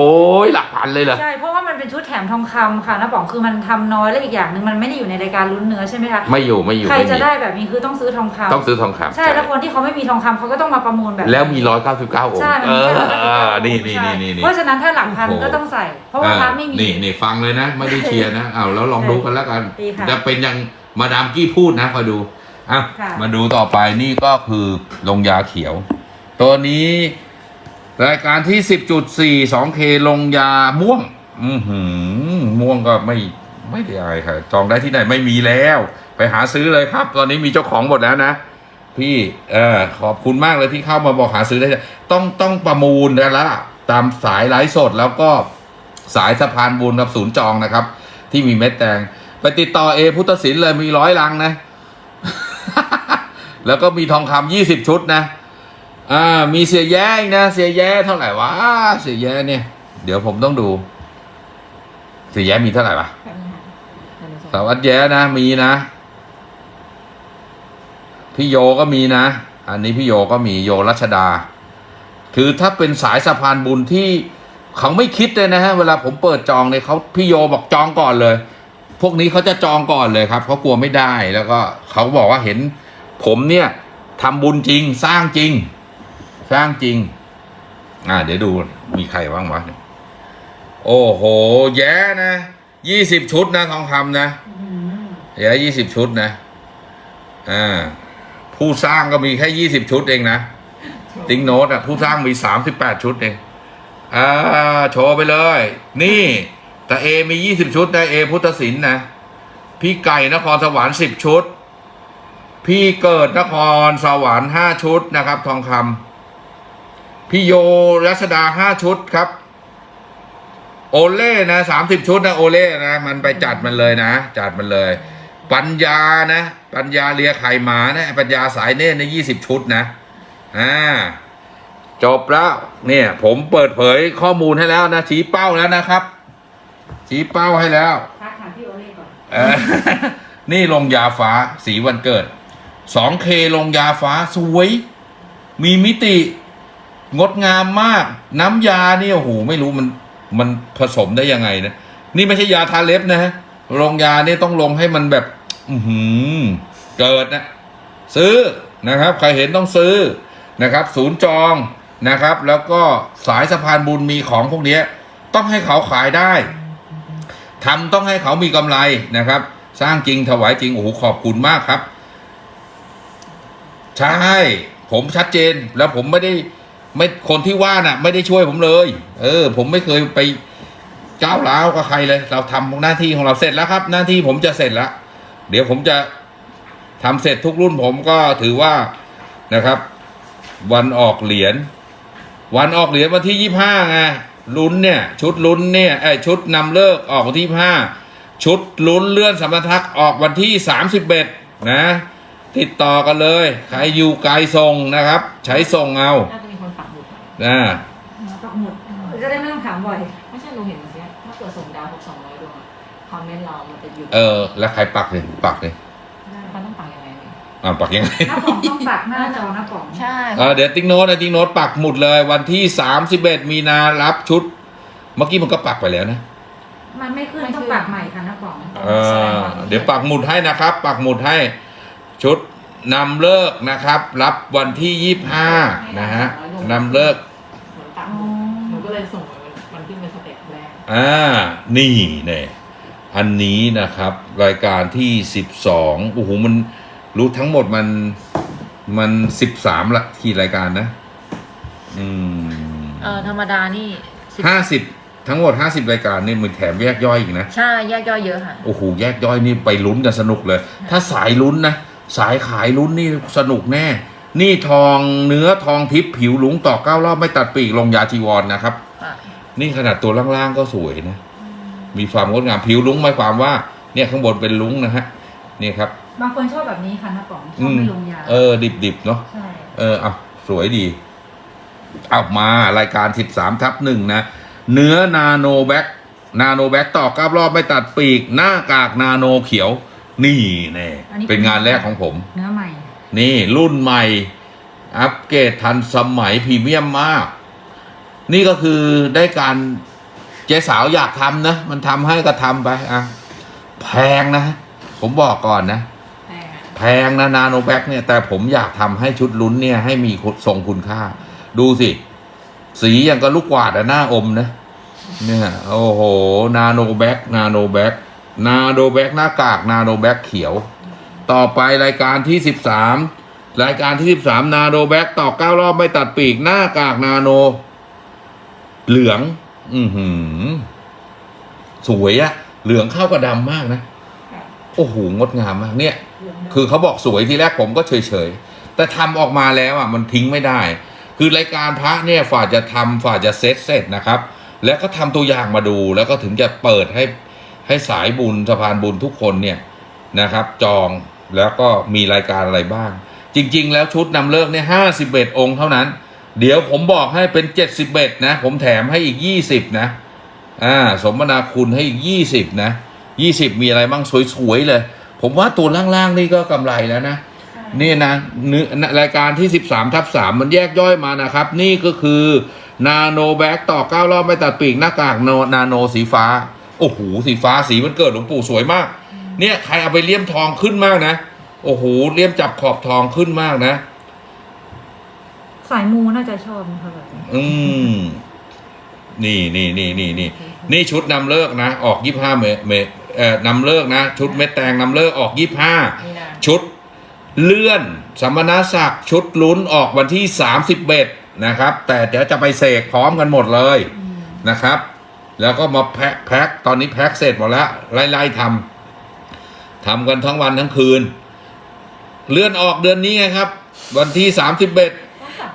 หลักพันเลยเหรอ ใช่ เพราะว่ามันเป็นชุดแถมทองคำค่ะนะป๋องคือมันทำน้อยและอีกอย่างหนึ่งมันไม่ได้อยู่ในรายการลุ้นเนื้อใช่ไหมคะ ไม่อยู่ไม่อยู่ ใครไม่จะมีได้แบบนี้คือต้องซื้อทองคำต้องซื้อทองคำใช่ แล้วคนที่เขาไม่มีทองคำเขาก็ต้องมาประมูลแบบ แล้วมีร้อยเก้าสิบเก้าองค์ใช่มันเอมีอแค่เออ199นี่นี่ใช่นี่นี่เพราะฉะนั้นถ้าหลักพันโอ้โหก็ต้องใส่ เพราะว่าพระไม่มี นี่นี่ฟังเลยนะ ไม่ได้เชียร์นะเอาแล้วลองดูกันแล้วกันดีค่ะจะเป็นอย่างมาดามกี้พูดนะคอยดูอะค่ะมาดูต่อไปนี่ก็คือลงยาเขียว ตัวนี้ รายการที่สิบจุดสี่สองเคลงยาม่วง อือหือ ม่วงก็ไม่ไม่ได้อะไรค่ะ จองได้ที่ไหนไม่มีแล้ว ไปหาซื้อเลยครับ ตอนนี้มีเจ้าของหมดแล้วนะพี่เออขอบคุณมากเลยที่เข้ามาบอกหาซื้อได้ ต้องต้องประมูลแล้วล่ะตามสายไลฟ์สดแล้วก็สายสะพานบุญกับศูนย์จองนะครับ ที่มีเม็ดแตงไปติดต่อเอพุทธศิลป์เลยมีร้อยลังนะ แล้วก็มีทองคำยี่สิบชุดนะ อ่า มีเสียแย้อีกนะ เสียแย้เท่าไหร่วะ เสียแย้เนี่ย เดี๋ยวผมต้องดู เสียแย้มีเท่าไหร่วะสาวัตแย้นะ มีนะ พี่โยก็มีนะ อันนี้พี่โยก็มีโยรัชดา คือถ้าเป็นสายสะพานบุญที่เขาไม่คิดเลยนะฮะ เวลาผมเปิดจองเนี่ยเขาพี่โยบอกจองก่อนเลย พวกนี้เขาจะจองก่อนเลยครับเขากลัวไม่ได้ แล้วก็เขาบอกว่าเห็น ผมเนี่ยทำบุญจริง สร้างจริง สร้างจริง อ่า เดี๋ยวดูมีใครบ้างวะโอ้โห แย่นะยี่สิบชุดนะทองคำนะอืมเหลือยี่สิบชุดนะอ่าผู้สร้างก็มีแค่ยี่สิบชุดเองนะติ๊งโนตอะผู้สร้างมีสามสิบแปดชุดเองอ่าโชว์ไปเลย นี่ แต่เอมียี่สิบชุดนะเอพุทธศิลป์นะพี่ไก่นครสวรรค์สิบชุด พี่เกิดนครสวรรค์ห้าชุดนะครับ ทองคำ พี่โยรัชดาห้าชุดครับ โอเล่นะสามสิบชุดนะโอเล่นะ มันไปจัดมันเลยนะ จัดมันเลย ปัญญานะ ปัญญาเลียไข่หมานะปัญญาสายเนตรในยี่สิบชุดนะอ่าจบแล้วเนี่ย ผมเปิดเผยข้อมูลให้แล้วนะชี้เป้าแล้วนะครับ ชี้เป้าให้แล้วทักหาพี่โอเล่ก่อนเออนี่ลงยาฟ้าสีวันเกิด 2K ลงยาฟ้าสวย มีมิติ งดงามมาก น้ำยานี่โอ้โหไม่รู้มันมันผสมได้ยังไงนะนี่ไม่ใช่ยาทาเล็บนะฮะลงยาเนี่ยต้องลงให้มันแบบ อือหือเกิดนะ ซื้อนะครับ ใครเห็นต้องซื้อนะครับ ศูนย์จองนะครับ แล้วก็สายสะพานบุญมีของพวกเนี้ยต้องให้เขาขายได้ทำต้องให้เขามีกำไรนะครับ สร้างจริงถวายจริงโอ้โหขอบคุณมากครับ ใช่ ผมชัดเจนแล้วผมไม่ได้ ไม่คนที่ว่าน่ะ ไม่ได้ช่วยผมเลย เออ ผมไม่เคยไปก้าวร้าวกับใครเลย เราทำหน้าที่ของเราเสร็จแล้วครับ หน้าที่ผมจะเสร็จแล้วเดี๋ยวผมจะทำเสร็จทุกรุ่นผมก็ถือว่านะครับ วันออกเหรียญวันออกเหรียญวันที่ยี่ห้าไงลุ้นเนี่ย ชุดลุ้นเนี่ยไอชุดนำเลิกออกวันที่ห้าชุดลุ้นเลื่อนสมรทักออกวันที่สามสิบเอ็ดนะ ติดต่อกันเลย ใครอยู่ไกลส่งนะครับ ใช้ส่งเอา น่าจะมีคนปักหมุดอะนะปักหมุดจะได้ไม่ต้องถามบ่อย ไม่ใช่เราเห็นเมื่อกี้ถ้าเกิดส่งดาวครบสองร้อยดวงอะคอมเมนต์เรามันจะหยุดเออ แล้วใครปักเลยปักเลยมันต้องปักยังไงเนี่ยอ่าปักยังไง หน้าป๋องต้องปักหน้าจอหน้าป๋องใช่ เออเเดี๋ยวติ่งโน้ตนะติ่งโน้ตปักหมุดเลยวันที่สามสิบเอ็ดมีนารับชุด เมื่อกี้มันก็ปักไปแล้วนะมันไม่ขึ้นต้องปักใหม่ค่ะน้าป๋องเออเดี๋ยวปักหมุดให้นะครับ ปักหมุดให้ชุดนำฤกษ์นะครับ รับวันที่ยี่ห้านะฮะ นำฤกษ์ เหมือนปักหมุดหนูก็เลยส่งมันมันขึ้นเป็น step แรกอ่า นี่เนี่ยอันนี้นะครับ รายการที่สิบสองโอ้โหมันรู้ทั้งหมดมันมันสิบสามละที่รายการนะ อืมเออธรรมดานี่สิบห้าสิบทั้งหมดห้าสิบรายการนี่มันแถมแยกย่อยอีกนะ ใช่แยกย่อยเยอะค่ะ โอ้โหแยกย่อยนี่ไปลุ้นกันสนุกเลย ถ้าสายลุ้นนะ สายขายลุ้นนี่สนุกแน่ นี่ทองเนื้อทองทิพย์ผิวหลุงต่อเก้ารอบไม่ตัดปีกลงยาจีวรนนะครับค่ะนี่ขนาดตัวล่างๆก็สวยนะ มีความงดงามผิวลุงหมายความว่า เนี่ยข้างบนเป็นลุงนะฮะนี่ครับ บางคนชอบแบบนี้ค่ะน้าป๋องชอบแบบไม่ลงยา เออ ดิบๆเนาะใช่เออเอาสวยดีเอามารายการ13ทับหนึ่งนะ เนื้อ nano black nano black ต่อเก้ารอบไม่ตัดปีก หน้ากากนาโนเขียว นี่แน่เป็นงานแรกของผม เนื้อใหม่ นี่รุ่นใหม่ อัปเกรดทันสมัยพรีเมียมมาก นี่ก็คือได้การเจ๊สาวอยากทำนะ มันทำให้ก็ทำไปอะแพงนะ ผมบอกก่อนนะ แพงนะ nano black เนี่ย แต่ผมอยากทำให้ชุดลุ้นเนี่ย ให้มีทรงคุณค่า ดูสิ สีอย่างกับลูกกวาดอะน่าอมนะเนี่ยโอ้โห nano black nano black nano black หน้ากาก nano black เขียว ต่อไปรายการที่สิบสามรายการที่สิบสาม nano black ต่อเก้ารอบไม่ตัดปีกหน้ากากนาโน เหลือง อือหือ สวยอะเหลืองเข้ากับดำมากนะ โอ้โห งดงามมากเนี่ย คือเขาบอกสวยทีแรกผมก็เฉยๆ แต่ทำออกมาแล้วอะ มันทิ้งไม่ได้ คือรายการพระเนี่ยฝ่าจะทำฝ่าจะเซตเสร็จนะครับ แล้วก็ทำตัวอย่างมาดู แล้วก็ถึงจะเปิดให้ให้สายบุญสะพานบุญทุกคนเนี่ยนะครับ จอง แล้วก็มีรายการอะไรบ้าง จริง ๆ แล้วชุดนำเลิกเนี่ยห้าสิบเอ็ดองค์เท่านั้น เดี๋ยวผมบอกให้เป็นเจ็ดสิบเอ็ดนะ ผมแถมให้อีกยี่สิบนะ อ่า สมนาคุณให้อีกยี่สิบนะยี่สิบมีอะไรบ้างสวย ๆ เลย ผมว่าตัวล่าง ๆ นี่ก็กำไรแล้วนะนี่นะเนื้อรายการที่ 13ทับ3มันแยกย่อยมานะครับ นี่ก็คือนาโนแบ็กต่อเก้ารอบไม่ตัดปีกหน้ากากโนนาโนสีฟ้า โอ้โห สีฟ้าสีมันเกิดหลวงปู่สวยมาก เนี่ยใครเอาไปเลี่ยมทองขึ้นมากนะ โอ้โหเลี่ยมจับขอบทองขึ้นมากนะ สายมูน่าจะชอบนะคะแบบนี้อืม นี่นี่นี่นี่นี่นี่ชุดนำเลิกนะ ออกยี่ห้าเมเมเอ่อนำเลิกนะ ชุดเม็ดแตงนำเลิกออกยี่ห้านี่นะชุดเลื่อนสมณศักดิ์ชุดลุ้นออกวันที่สามสิบเอ็ดนะครับ แต่เดี๋ยวจะไปเสกพร้อมกันหมดเลยนะครับ แล้วก็มาแพ็คแพ็คตอนนี้แพ็คเสร็จหมดแล้วไล่ๆทำ ทำกันทั้งวันทั้งคืน เลื่อนออกเดือนนี้ไงครับ วันที่สามสิบเอ็ด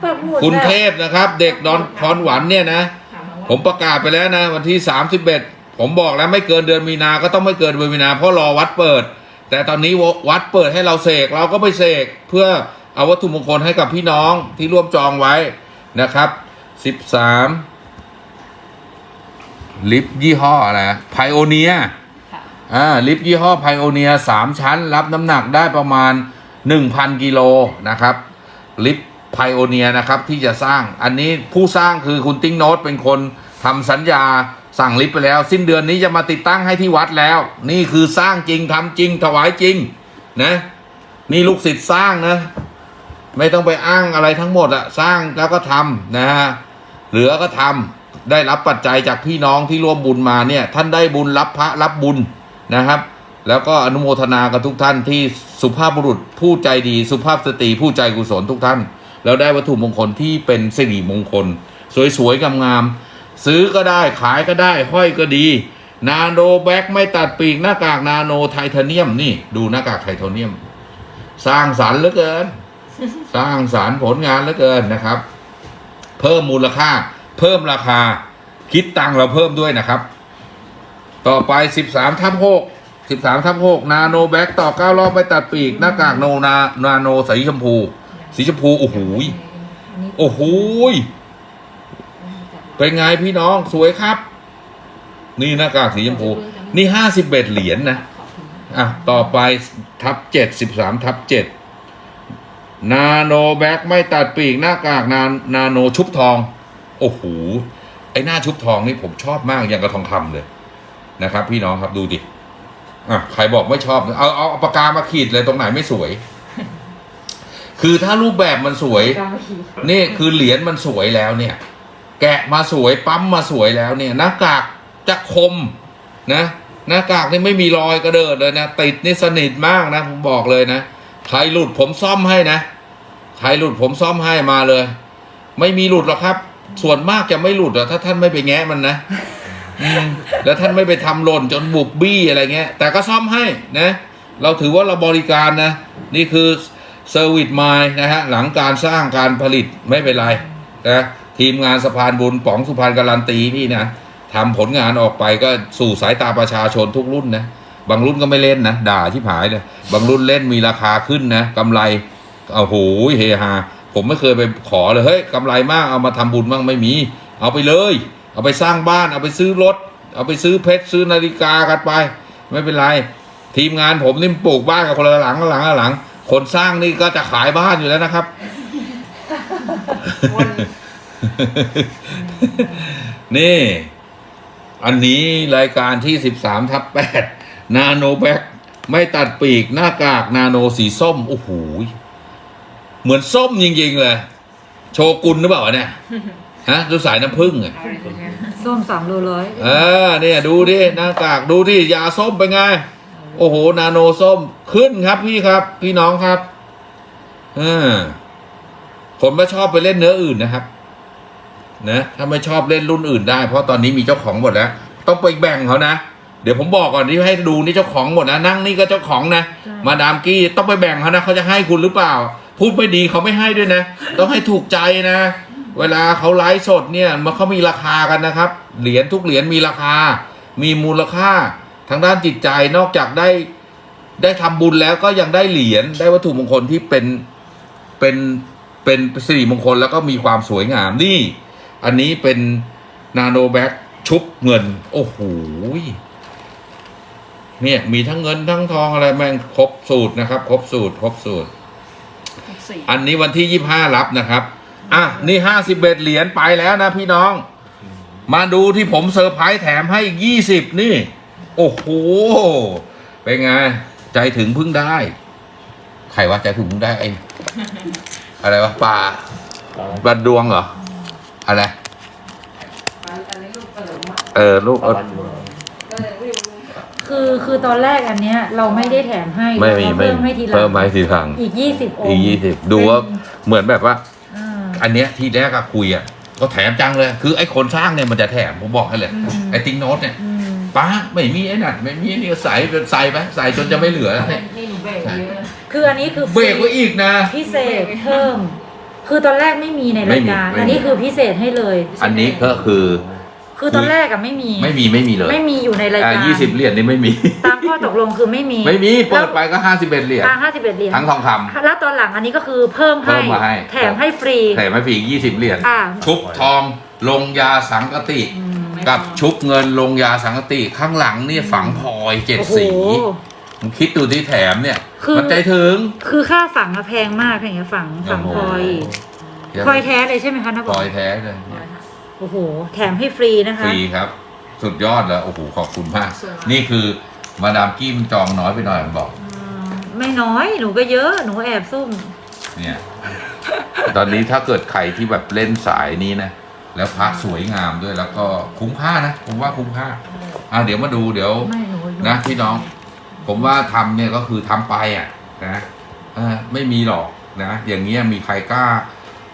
ปักหมุดคุณแบบเทพนะครับ เด็กดอนคอนหวันเนี่ยนะถามว่าผมประกาศไปแล้วนะ วันที่สามสิบเอ็ดผมบอกแล้วไม่เกินเดือนมีนา ก็ต้องไม่เกินเดือนมีนา เพราะรอวัดเปิด แต่ตอนนี้วัดเปิดให้เราเสกเราก็ไปเสกเพื่อเอาวัตถุมงคลให้กับพี่น้องที่ร่วมจองไว้นะครับสิบสามลิฟต์ยี่ห้ออะไร Pioneer ค่ะ อ่าลิฟต์ยี่ห้อ Pioneer สามชั้น รับน้ำหนักได้ประมาณหนึ่งพันกิโลนะครับ ลิฟต์ Pioneer นะครับที่จะสร้างอันนี้ผู้สร้างคือคุณติ้งโนตเป็นคนทำสัญญาสั่งลิฟต์ไปแล้ว สิ้นเดือนนี้จะมาติดตั้งให้ที่วัดแล้ว นี่คือสร้างจริงทำจริงถวายจริงนะนี่ลูกศิษย์สร้างนะ ไม่ต้องไปอ้างอะไรทั้งหมดอะสร้างแล้วก็ทำนะฮะเหลือก็ทำได้รับปัจจัยจากพี่น้องที่ร่วมบุญมาเนี่ย ท่านได้บุญรับพระรับบุญ นะครับ แล้วก็อนุโมทนากับทุกท่านที่สุภาพบุรุษผู้ใจดี สุภาพสตรีผู้ใจกุศลทุกท่าน แล้วได้วัตถุมงคลที่เป็นสิริมงคล สวยๆงามๆซื้อก็ได้ขายก็ได้ห้อยก็ดี nano black ไม่ตัดปีกหน้ากากนาโนไทเทเนียมนี่ดูหน้ากากไทเทเนียม สร้างสรรค์เหลือเกิน สร้างสรรค์ผลงานเหลือเกินนะครับ เพิ่มมูลค่า เพิ่มราคาคิดตังค์เราเพิ่มด้วยนะครับ ต่อไป 13ทับ6 13ทับ6นาโนแบ็กต่อ 9 รอบไปตัดปีก หน้ากากโนนานาโนสีชมพู สีชมพู โอ้โหยโอ้โหยเป็นไงพี่น้องสวยครับ นี่หน้ากากสีชมพู นี่51เหรียญนะอะ ต่อไปทับเจ็ดสิบสามทับเจ็ดนาโนแบ็กไม่ตัดปีกหน้ากากนานาโนชุบทอง โอ้โหไอหน้าชุบทองนี่ผมชอบมากอย่างกระทองคำเลย นะครับ พี่น้องครับดูดิอะใครบอกไม่ชอบเอาเอาเอาปากกามาขีดเลยตรงไหนไม่สวย คือถ้ารูปแบบมันสวยกาขีนี่คือเหรียญมันสวยแล้วเนี่ย แกะมาสวยปั๊มมาสวยแล้วเนี่ยหน้ากากจะคมนะหน้ากากนี่ไม่มีรอยกระเดิดเลยนะติดนี่สนิทมากนะผมบอกเลยนะใครหลุดผมซ่อมให้นะใครหลุดผมซ่อมให้มาเลย ไม่มีหลุดหรอกครับ ส่วนมากจะไม่หลุดหรอกถ้าท่านไม่ไปแงะมันนะอืม แล้วท่านไม่ไปทำหล่นจนบุบบี้อะไรเงี้ย แต่ก็ซ่อมให้นะ เราถือว่าเราบริการนะ นี่คือ service mind นะฮะ หลังการสร้างการผลิตไม่เป็นไรนะทีมงานสะพานบุญป๋องสุพรรณการันตีนี่นะทำผลงานออกไปก็สู่สายตาประชาชนทุกรุ่นนะ บางรุ่นก็ไม่เล่นนะ ด่าที่ผายเลย บางรุ่นเล่นมีราคาขึ้นนะกำไรโอ้โหเฮฮาผมไม่เคยไปขอเลยเฮ้ยกำไรมากเอามาทำบุญบ้างไม่มี เอาไปเลย เอาไปสร้างบ้าน เอาไปซื้อรถ เอาไปซื้อเพชรซื้อนาฬิกากันไป ไม่เป็นไร ทีมงานผมนี่ปลูกบ้านกับคนละหลังละหลังละหลัง คนสร้างนี่ก็จะขายบ้านอยู่แล้วนะครับนี่ อันนี้รายการที่สิบสามทับแปดนาโนแบ็กไม่ตัดปีกหน้ากากนาโนสีส้ม โอ้โหยเหมือนส้มจริงๆเลย โชกุนหรือเปล่าวะเนี่ย ฮะดูสายน้ำผึ้งอะส้มสามโลร้อยเออเนี่ยดูดิหน้ากากดูดิยาส้มเป็นไง โอ้โห นาโนส้มขึ้นครับพี่ครับ พี่น้องครับเออผมไม่ชอบไปเล่นเนื้ออื่นนะครับ นะถ้าไม่ชอบเล่นรุ่นอื่นได้ เพราะตอนนี้มีเจ้าของหมดแล้ว ต้องไปแบ่งเขานะเดี๋ยวผมบอกก่อนที่ให้ดูนี่เจ้าของหมดนะนั่งนี่ก็เจ้าของนะมาดามกี้ต้องไปแบ่งเขานะเขาจะให้คุณหรือเปล่า พูดไม่ดีเขาไม่ให้ด้วยนะ ต้องให้ถูกใจนะ เวลาเขาไลฟ์สดเนี่ยมันเขามีราคากันนะครับ เหรียญทุกเหรียญมีราคา มีมูลค่าทางด้านจิตใจนอกจากได้ได้ทำบุญแล้วก็ยังได้เหรียญได้วัตถุมงคลที่เป็นเป็นเป็นสิริมงคลแล้วก็มีความสวยงามนี่ อันนี้เป็นนาโนแบ็กชุบเงิน โอ้โหยเนี่ยมีทั้งเงินทั้งทองอะไรแม่งครบสูตรนะครับ ครบสูตร ครบสูตรสี่อันนี้วันที่ยี่ห้ารับนะครับ อะ นี่ห้าสิบเอ็ดเหรียญไปแล้วนะพี่น้อง มาดูที่ผมเซอร์ไพรส์แถมให้อีกยี่สิบนี่ โอ้โห เป็นไง ใจถึงเพึ่งได้ ใครว่าใจถึงเพึ่งได้ไอ้อะไรวะปลาปลาดวงเหรอ อะไร เออลูกปเอระอมาณอยู่คือคือตอนแรกอันเนี้ย เราไม่ได้แถมให้ไม่มีเราไม่เพิ่มให้ทีหลังเพิ่มไม้สีทางอีกยี่สิบองอีกค์ยี่สิบดูว่าเหมือนแบบว่า อ่าอันเนี้ยที่แรกอะคุยอะก็แถมจังเลย คือไอ้คนสร้างเนี่ยมันจะแถมผมบอกให้เลยอืมไอ้ติ๊งโน้ตเนี่ยอืมป้าไม่มีไอ้นั่นไม่มีไอ้นี่ก็ใส่เป็นใส่ไปใส่จนจะไม่เหลือแล้วเนี่ยนี่หนูเบรกเยอะคืออันนี้คือเบรกไว้อีกนะ พิเศษเพิ่ม คือตอนแรกไม่มีในรายการไม่มีอันนี้คือพิเศษให้เลย อันนี้ก็คือ คือตอนแรกอะไม่มี ไม่มีไม่มีเลย ไม่มีอยู่ในรายอ่าการยี่สิบเหรียญนี่ไม่มี ตามข้อตกลงคือไม่มี ไม่มี เปิดไปก็ห้าสิบเอ็ดเหรียญทางห้าสิบเอ็ดเหรียญ ทั้งทองคำแล้วตอนหลังอันนี้ก็คือเพิ่มให้เพิ่มมาให้แถมให้ฟรี แถมให้ฟรียี่สิบเหรียญอ่าชุบทองลงยาสังกติอืมกับชุบเงินลงยาสังกติ ข้างหลังนี่ฝังพลอยเจ็ดโอ้โหสีมึงคิดดูที่แถมเนี่ยคือมันใจถึง คือค่าฝังอะแพงมากอย่างเงี้ยฝังฝังพลอยพลอยแท้เลยใช่ไหมคะนะบพลออกยแท้เลย โอ้โห แถมให้ฟรีนะคะ ฟรีครับ สุดยอดเลยโอ้โหขอบคุณมาก นี่คือมาดามกี้มันจองน้อยไปหน่อยมันบอก อืมไม่น้อยหนูก็เยอะหนูแอบซุ่ม เนี่ย ตอนนี้ถ้าเกิดใครที่แบบเล่นสายนี้นะ แล้วพระสวยงามด้วยแล้วก็คุ้มค่านะ ผมว่าคุ้มค่า อะเดี๋ยวมาดูเดี๋ยว ไม่หนูหนะพี่น้อง ผมว่าทำเนี่ยก็คือทำไปอะนะเออไม่มีหรอกนะ อย่างเงี้ยมีใครกล้า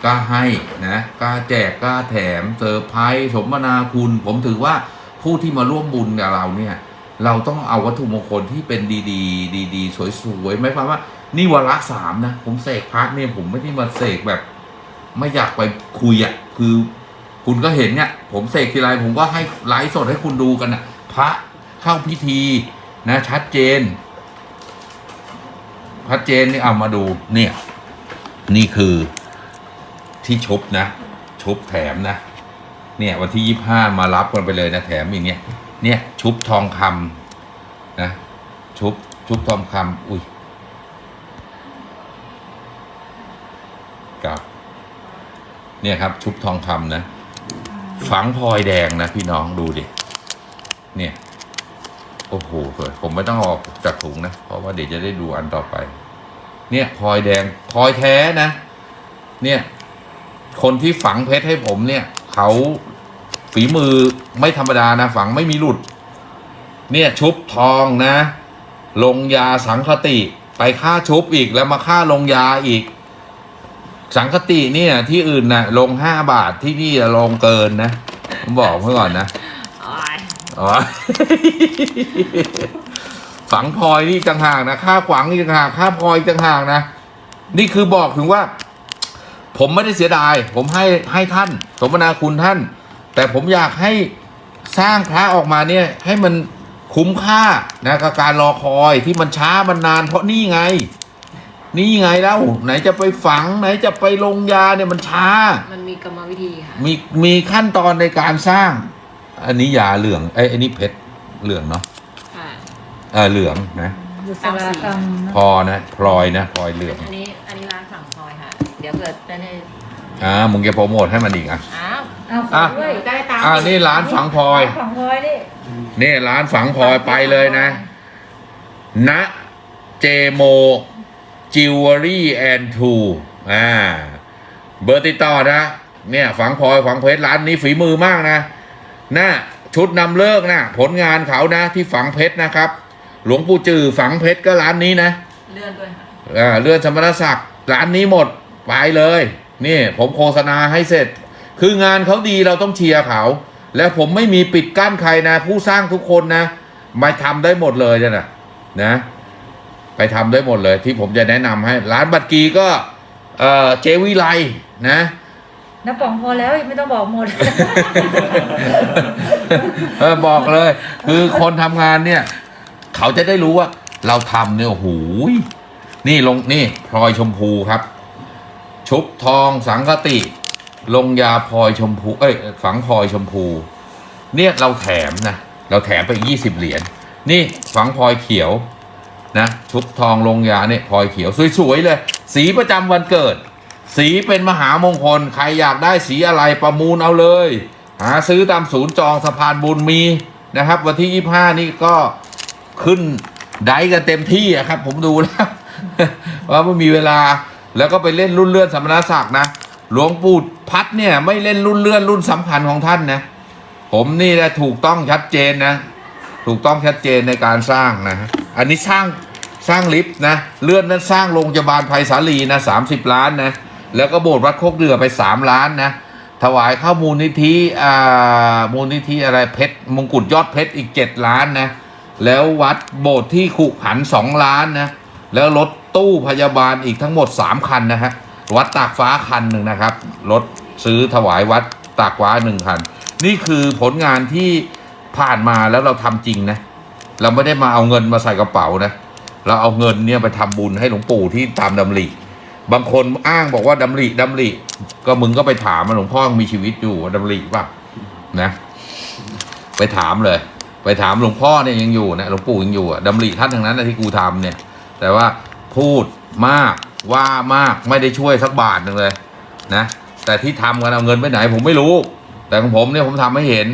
กล้าให้นะกล้าแจกกล้าแถมเซอร์ไพรส์สมนาคุณ ผมถือว่าผู้ที่มาร่วมบุญกับเราเนี่ย เราต้องเอาวัตถุมงคลที่เป็นดีๆ ดีๆ สวยๆไม่ความว่า นี่วาระสามนะ ผมเสกพระเนี่ยผมไม่ได้มาเสกแบบ ไม่อยากไปคุยอะ่ะคือคุณก็เห็นเนี่ย ผมเสกทีไรผมก็ให้ไลฟ์สดให้คุณดูกันนะพระเข้าพิธีนะชัดเจนชัดเจนนี่เอามาดูเนี่ย นี่คือ ที่ชุบนะชุบแถมนะ เนี่ยวันที่ยี่ห้ามารับกันไปเลยนะแถมอย่างเงี้ยเนี่ยชุบทองคำนะชุบชุบทองคำอุ้ยกับ เนี่ยครับชุบทองคำนะ ฝังพลอยแดงนะพี่น้องดูดิเนี่ยโอ้โหสวยผมไม่ต้องออกจากถุงนะ เพราะว่าเดี๋ยวจะได้ดูอันต่อไป เนี่ยพลอยแดงพลอยแท้นะ เนี่ย คนที่ฝังเพชรให้ผมเนี่ย เขาฝีมือไม่ธรรมดานะ ฝังไม่มีหลุด เนี่ยชุบทองนะ ลงยาสังคติไปค่าชุบอีกแล้วมาค่าลงยาอีก สังคติเนี่ยที่อื่นนะ่ะลงห้าบาทที่นี่อะลงเกินนะผมบอกไว้ก่อนนะโอ้ยอ๋อฝังพลอยนี่ต่างหากนะค่าขวางนี่ต่างหากค่าพลอยต่างหากนะนี่คือบอกถึงว่า ผมไม่ได้เสียดาย ผมให้ให้ท่าน สมนาคุณท่าน แต่ผมอยากให้สร้างพระออกมาเนี่ยให้มันคุ้มค่านะกับการรอคอยที่มันช้ามันนาน เพราะนี่ไง นี่ไงแล้วไหนจะไปฝัง ไหนจะไปลงยาเนี่ยมันช้า มันมีกรรมวิธีค่ะมีมีขั้นตอนในการสร้าง อันนี้ยาเหลืองไอ้ยอันนี้เพชรเหลืองเนาะค่ะเออเหลืองนะ บุษรากรรมนะ พอนะพลอยนะพลอยเหลือง อันนี้อันนี้ร้านฝั่งพลอย ค่ะเดี๋ยวเกิดจะได้อ่ามึงจะโปรโมทให้มันอีกอะ อ้าวเอาขออะด้วยได้ตามอ่านี่ร้านฝังพลอยฝังพลอยนี่นี่ร้านฝังพลอยไปเลยนะ ณ เจโม จิวเวลรี่แอนทูอ่า เบอร์ติดต่อนะ เนี่ยฝังพลอยฝังเพชรร้านนี้ฝีมือมากนะน่ะชุดนำฤกษ์นะผลงานเขานะ ที่ฝังเพชรนะครับ หลวงปู่จือฝังเพชรก็ร้านนี้นะ เลื่อนด้วยค่ะอ่าเลื่อนสมณศักดิ์ร้านนี้หมด ไปเลยนี่ผมโฆษณาให้เสร็จ คืองานเขาดีเราต้องเชียร์เขา แล้วผมไม่มีปิดกั้นใครนะ ผู้สร้างทุกคนนะมาทำได้หมดเลยเนี่ยนะนะ ไปทำได้หมดเลยที่ผมจะแนะนำให้ ร้านบัตรกีก็เอ่อเจวิไลนะน้าป๋องพอแล้วไม่ต้องบอกหมดเออบอกเลย คือคนทำงานเนี่ย เขาจะได้รู้ว่า เราทำเนี่ยโอ้โหยนี่ลงนี่พลอยชมพูครับ ชุบทองสังกติ ลงยาพลอยชมพูเอ้ยฝังพลอยชมพู เนี่ยเราแถมนะเราแถมไปยี่สิบเหรียญนี่ฝังพลอยเขียวนะชุบทองลงยาเนี่ยพลอยเขียวสวยๆเลย สีประจำวันเกิด สีเป็นมหามงคล ใครอยากได้สีอะไรประมูลเอาเลย หาซื้อตามศูนย์จองสะพานบุญมีนะครับ วันที่ยี่ห้านี่ก็ขึ้นไดฟ์กันเต็มที่อะครับ ผมดูแล้วว่าไม่มีเวลา แล้วก็ไปเล่นรุ่นเลื่อนสมณศักดิ์นะ หลวงปู่พัดเนี่ยไม่เล่นรุ่นเลื่อนรุ่นสำคัญของท่านนะ ผมนี่นะถูกต้องชัดเจนนะ ถูกต้องชัดเจนในการสร้างนะ อันนี้สร้างสร้างลิฟต์นะ เลื่อนนั้นสร้างโรงพยาบาลไผ่สาลีนะสามสิบล้านนะ แล้วก็โบสถ์วัดโคกเดือไปสามล้านนะ ถวายข้ามูลนิธิอ่ามูลนิธิอะไรเพชรมงกุฎยอดเพชรอีกเจ็ดล้านนะ แล้ววัดโบสถ์ที่ขุขันสองล้านนะ แล้วรถตู้พยาบาลอีกทั้งหมดสามคันนะฮะ วัดตากฟ้าคันหนึ่งนะครับ รถซื้อถวายวัดตากฟ้าหนึ่งคัน นี่คือผลงานที่ผ่านมาแล้วเราทำจริงนะ เราไม่ได้มาเอาเงินมาใส่กระเป๋านะ เราเอาเงินเนี่ยไปทำบุญให้หลวงปู่ที่ตามดำริ บางคนอ้างบอกว่าดำริดำริ ก็มึงก็ไปถามหลวงพ่อมีชีวิตอยู่ว่าดำริป่ะนะ ไปถามเลย ไปถามหลวงพ่อเนี่ยยังอยู่นะหลวงปู่ยังอยู่อะดำริท่านทั้งนั้นนะที่กูทำเนี่ย แต่ว่าพูดมากว่ามากไม่ได้ช่วยสักบาทหนึ่งเลยนะแต่ที่ทำกันเอาเงินไปไหนผมไม่รู้ แต่ของผมเนี่ยผมทำให้เห็น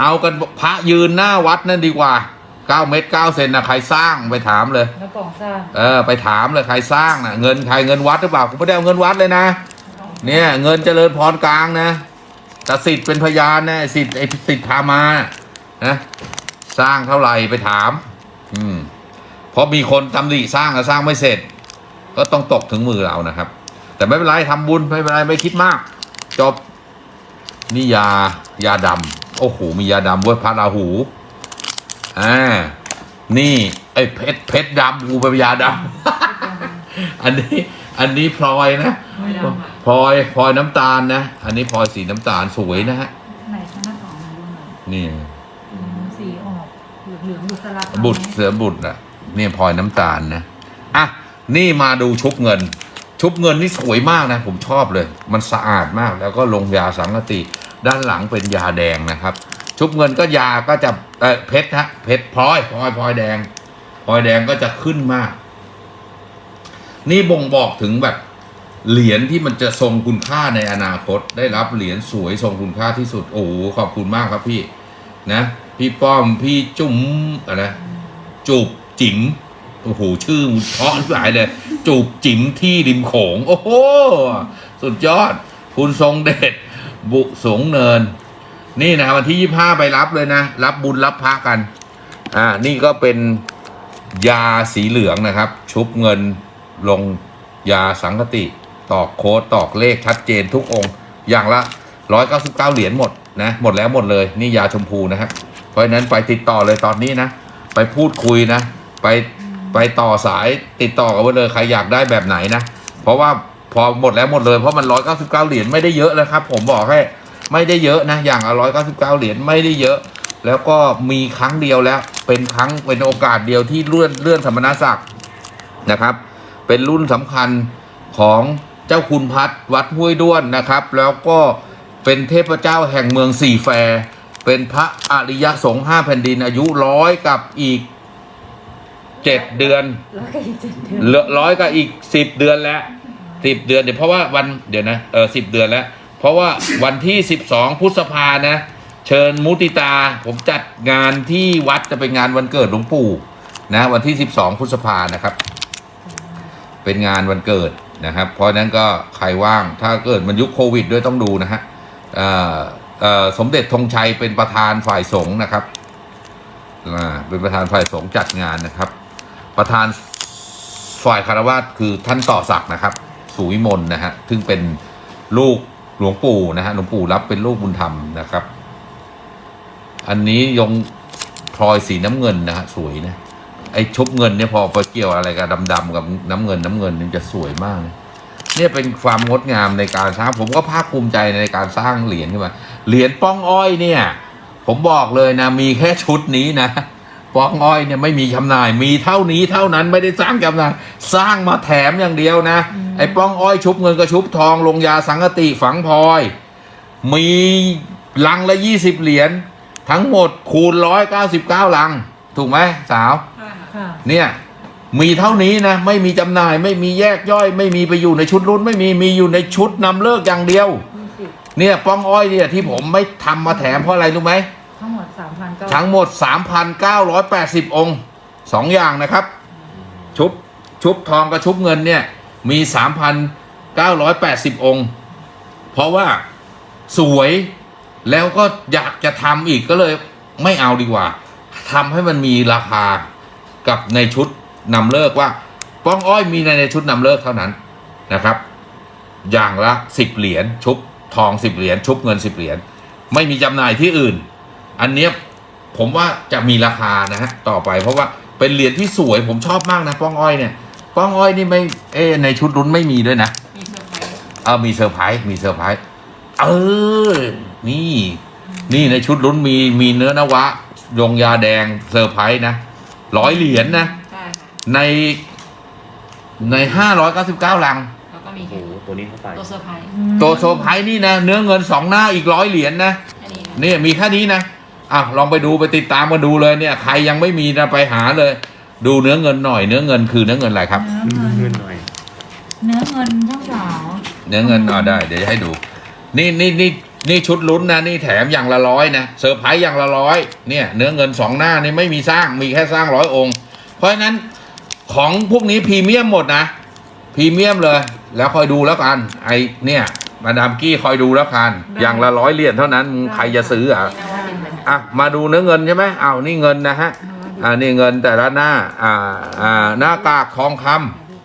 เอากันพระยืนหน้าวัดนั่นดีกว่า9เมตร9เซนนะใครสร้างไปถามเลยน้าป๋องสร้างเออไปถามเลยใครสร้างนะเงินใครเงินวัดหรือเปล่าผมไม่ได้เอาเงินวัดเลยนะ เนี่ยเงินเจริญพรกลางนะแต่สิทธิ์เป็นพยานนะไอ้สิทธิ์ไอ้สิทธิ์พามานะสร้างเท่าไหร่ไปถาม อืม เพราะมีคนตำหนิสร้างก็สร้างไม่เสร็จ ก็ต้องตกถึงมือเรานะครับ แต่ไม่เป็นไรทำบุญไม่เป็นไรไม่คิดมาก จบนี่ยายาดำโอ้โหมียาดำเว้ยพระราหูอ่านี่ไอ้เพชรเพชรดำกูเป็นยาดำอันนี้อันนี้พลอยนะไม่ได้ค่ะพลอยพลอยน้ำตาลนะ อันนี้พลอยสีน้ำตาลสวยนะฮะไหนคะหน้าต่อมาดูหน่อยนี่อืมสีออกเหลืองๆบุษราคำบุตรเสือบุตรอะ นี่พลอยน้ำตาลนะอะนี่มาดูชุบเงิน ชุบเงินนี่สวยมากนะ ผมชอบเลย มันสะอาดมากแล้วก็ลงยาสังกติด้านหลังเป็นยาแดงนะครับ ชุบเงินก็ยาก็จะเออเพชรฮะเพชรพลอยพลอยพลอยแดงพลอยแดงก็จะขึ้นมาก นี่บ่งบอกถึงแบบเหรียญที่มันจะทรงคุณค่าในอนาคต ได้รับเหรียญสวยทรงคุณค่าที่สุดโอ้โหขอบคุณมากครับพี่นะ พี่ป้อมพี่จุ๋มอะไรนะจูบ จิ๋มโอ้โหชื่อมันเพราะหลายเลย จูบจิ๋มที่ริมโขง โอ้โห สุดยอด คุณทรงเดชบุสงเนิน นี่นะวันที่ยี่ห้าไปรับเลยนะ รับบุญรับพระกัน อ่า นี่ก็เป็นยาสีเหลืองนะครับ ชุบเงินลงยาสังกติ ตอกโค้ดตอกเลขชัดเจนทุกองค์ อย่างละร้อยเก้าสิบเก้าเหรียญหมดนะ หมดแล้วหมดเลย นี่ยาชมพูนะครับ เพราะฉะนั้นไปติดต่อเลยตอนนี้นะ ไปพูดคุยนะ ไปไปต่อสายติดต่อกันไว้เลยใครอยากได้แบบไหนนะ เพราะว่าพอหมดแล้วหมดเลย เพราะมันร้อยเก้าสิบเก้าเหรียญไม่ได้เยอะนะครับ ผมบอกให้ไม่ได้เยอะนะ อย่างละร้อยเก้าสิบเก้าเหรียญไม่ได้เยอะ แล้วก็มีครั้งเดียวแล้ว เป็นครั้งเป็นโอกาสเดียวที่เลื่อนเลื่อนสมณศักดิ์นะครับ เป็นรุ่นสำคัญของเจ้าคุณพัดวัดห้วยด้วนนะครับ แล้วก็เป็นเทพเจ้าแห่งเมืองสี่แฟร์เป็นพระอริยสงฆ์ห้าแผ่นดินอายุร้อยกับอีก เจ็ดเดือนแล้วก็อีกเจ็ดเดือนเหลือร้อยกับอีกสิบเดือนแล้วสิบเดือนเดี๋ยวเพราะว่าวันเดี๋ยวนะเออสิบเดือนแล้ว เพราะว่าวันที่สิบสองพฤษภานะ เชิญมุติตาผมจัดงานที่วัดจะเป็นงานวันเกิดหลวงปู่นะ วันที่สิบสองพฤษภานะครับ เป็นงานวันเกิดนะครับ เพราะฉะนั้นก็ใครว่างถ้าเกิดมันยุคโควิดด้วยต้องดูนะฮะเอ่อเอ่อสมเด็จธงชัยเป็นประธานฝ่ายสงฆ์นะครับอ่าเป็นประธานฝ่ายสงฆ์จัดงานนะครับ ประธานฝ่ายคารวาสคือท่านต่อศักดิ์นะครับ สุวิมลนะฮะซึ่งเป็นลูกหลวงปู่นะฮะหลวงปู่รับเป็นลูกบุญธรรมนะครับ อันนี้ยงพลอยสีน้ำเงินนะฮะสวยนะไอ้ชุบเงินเนี่ยพอไปเกี่ยวอะไรกับดำๆกับน้ำเงินน้ำเงินนี่จะสวยมากเลยเนี่ยเป็นความงดงามในการสร้างผมก็ภาคภูมิใจในการสร้างเหรียญขึ้นมาเหรียญป้องอ้อยเนี่ย ผมบอกเลยนะมีแค่ชุดนี้นะ ป้องอ้อยเนี่ยไม่มีจำหน่าย มีเท่านี้เท่านั้นไม่ได้สร้างจำหน่ายสร้างมาแถมอย่างเดียวนะ ไอ้ป้องอ้อยชุบเงินกับชุบทองลงยาสังกติฝังพลอย มีลังละยี่สิบเหรียญทั้งหมดคูณร้อยเก้าสิบเก้าลัง ถูกไหมสาว ค่ะเนี่ยมีเท่านี้นะ ไม่มีจำหน่ายไม่มีแยกย่อย ไม่มีไปอยู่ในชุดรุ่น ไม่มีมีอยู่ในชุดนำเลิกอย่างเดียวยี่สิบเนี่ยป้องอ้อยเนี่ยที่ผมไม่ทำมาแถมเพราะอะไรรู้ไหมทั้งหมด สามพันเก้าทั้งหมด 3,980 องค์สองอย่างนะครับ ชุบชุบทองกับชุบเงินเนี่ยมี 3,980 องค์ เพราะว่าสวยแล้วก็อยากจะทำอีกก็เลยไม่เอาดีกว่าทำให้มันมีราคากับในชุดนำเลิกว่า ป้องอ้อยมีในในชุดนำเลิกเท่านั้นนะครับ อย่างละ 10 เหรียญชุบทอง 10 เหรียญชุบเงิน 10 เหรียญไม่มีจำหน่ายที่อื่น อันเนี้ยผมว่าจะมีราคานะฮะต่อไป เพราะว่าเป็นเหรียญที่สวยผมชอบมากนะป้องอ้อยเนี่ยป้องอ้อยนี่ไม่เอะในชุดลุ้นไม่มีด้วยนะมีเซอร์ไพรส์เออมีเซอร์ไพรส์มีเซอร์ไพรส์เออนี่ นี่ในชุดลุ้นมีมีเนื้อนวะลงยาแดงเซอร์ไพรส์นะร้อยเหรียญนะใช่ค่ะในในห้าร้อยเก้าสิบเก้าลัง แล้วก็มีโอ้โหตัวนี้เข้าไปตัวเซอร์ไพรส์ตัวเซอร์ไพรส์นี่นะเนื้อเงินสองหน้าอีกร้อยเหรียญนะ อันนี้นี่มีแค่นี้นะ อะลองไปดูไปติดตามมาดูเลยเนี่ย ใครยังไม่มีนะไปหาเลย ดูเนื้อเงินหน่อย เนื้อเงินคือเนื้อเงินอะไรครับ เนื้อเงินเงินหน่อย เนื้อเงินเจ้าสาวเนื้อเงินอ่าได้ เดี๋ยวจะให้ดู นี่นี่นี่นี่ชุดลุ้นนะนี่แถมอย่างละร้อยนะเซอร์ไพรส์อย่างละร้อยเนี่ย เนื้อเงินสองหน้านี่ไม่มีสร้างมีแค่สร้างร้อยองค์ เพราะฉะนั้นของพวกนี้พรีเมียมหมดนะพรีเมียมเลย แล้วคอยดูแล้วกันไอเนี่ยมาดามกี้คอยดูแล้วกันอย่างละร้อยเหรียญเท่านั้นมึงใครจะซื้ออะ อะมาดูเนื้อเงินใช่ไหมอ้าวนี่เงินนะฮะอ่านี่เงินแต่ละหน้าอ่าอ่าหน้ากากทองค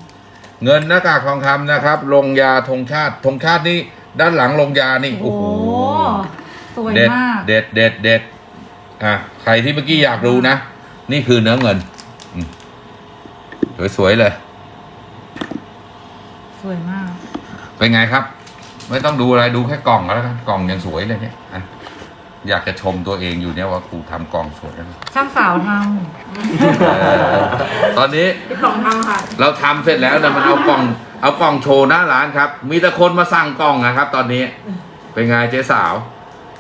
ำเงินหน้ากากทองคำนะครับลงยาธงชาติธงชาตินี่ด้านหลังลงยานี่โอ้โอ้โหโหสวยเด็ดมากเด็ดเด็ดเด็ดอะใครที่เมื่อกี้อยากดูนะ นี่คือเนื้อเงินอืมสวยๆเลย สวยมาก เป็นไงครับ ไม่ต้องดูอะไรดูแค่กล่องก็แล้วกันกล่องยังสวยเลยเนี่ยอะ อยากจะชมตัวเองอยู่เนี่ยว่าครูทำกล่องสวยนะช่างสาวทเออตอนนี้พี่ป๋องทำค่ะ เราทำเสร็จแล้วนะมันเอากล่อง เอากล่องโชว์หน้าร้านครับ มีแต่คนมาสั่งกล่องนะครับ ตอนนี้ เป็นไงเจ๊สาว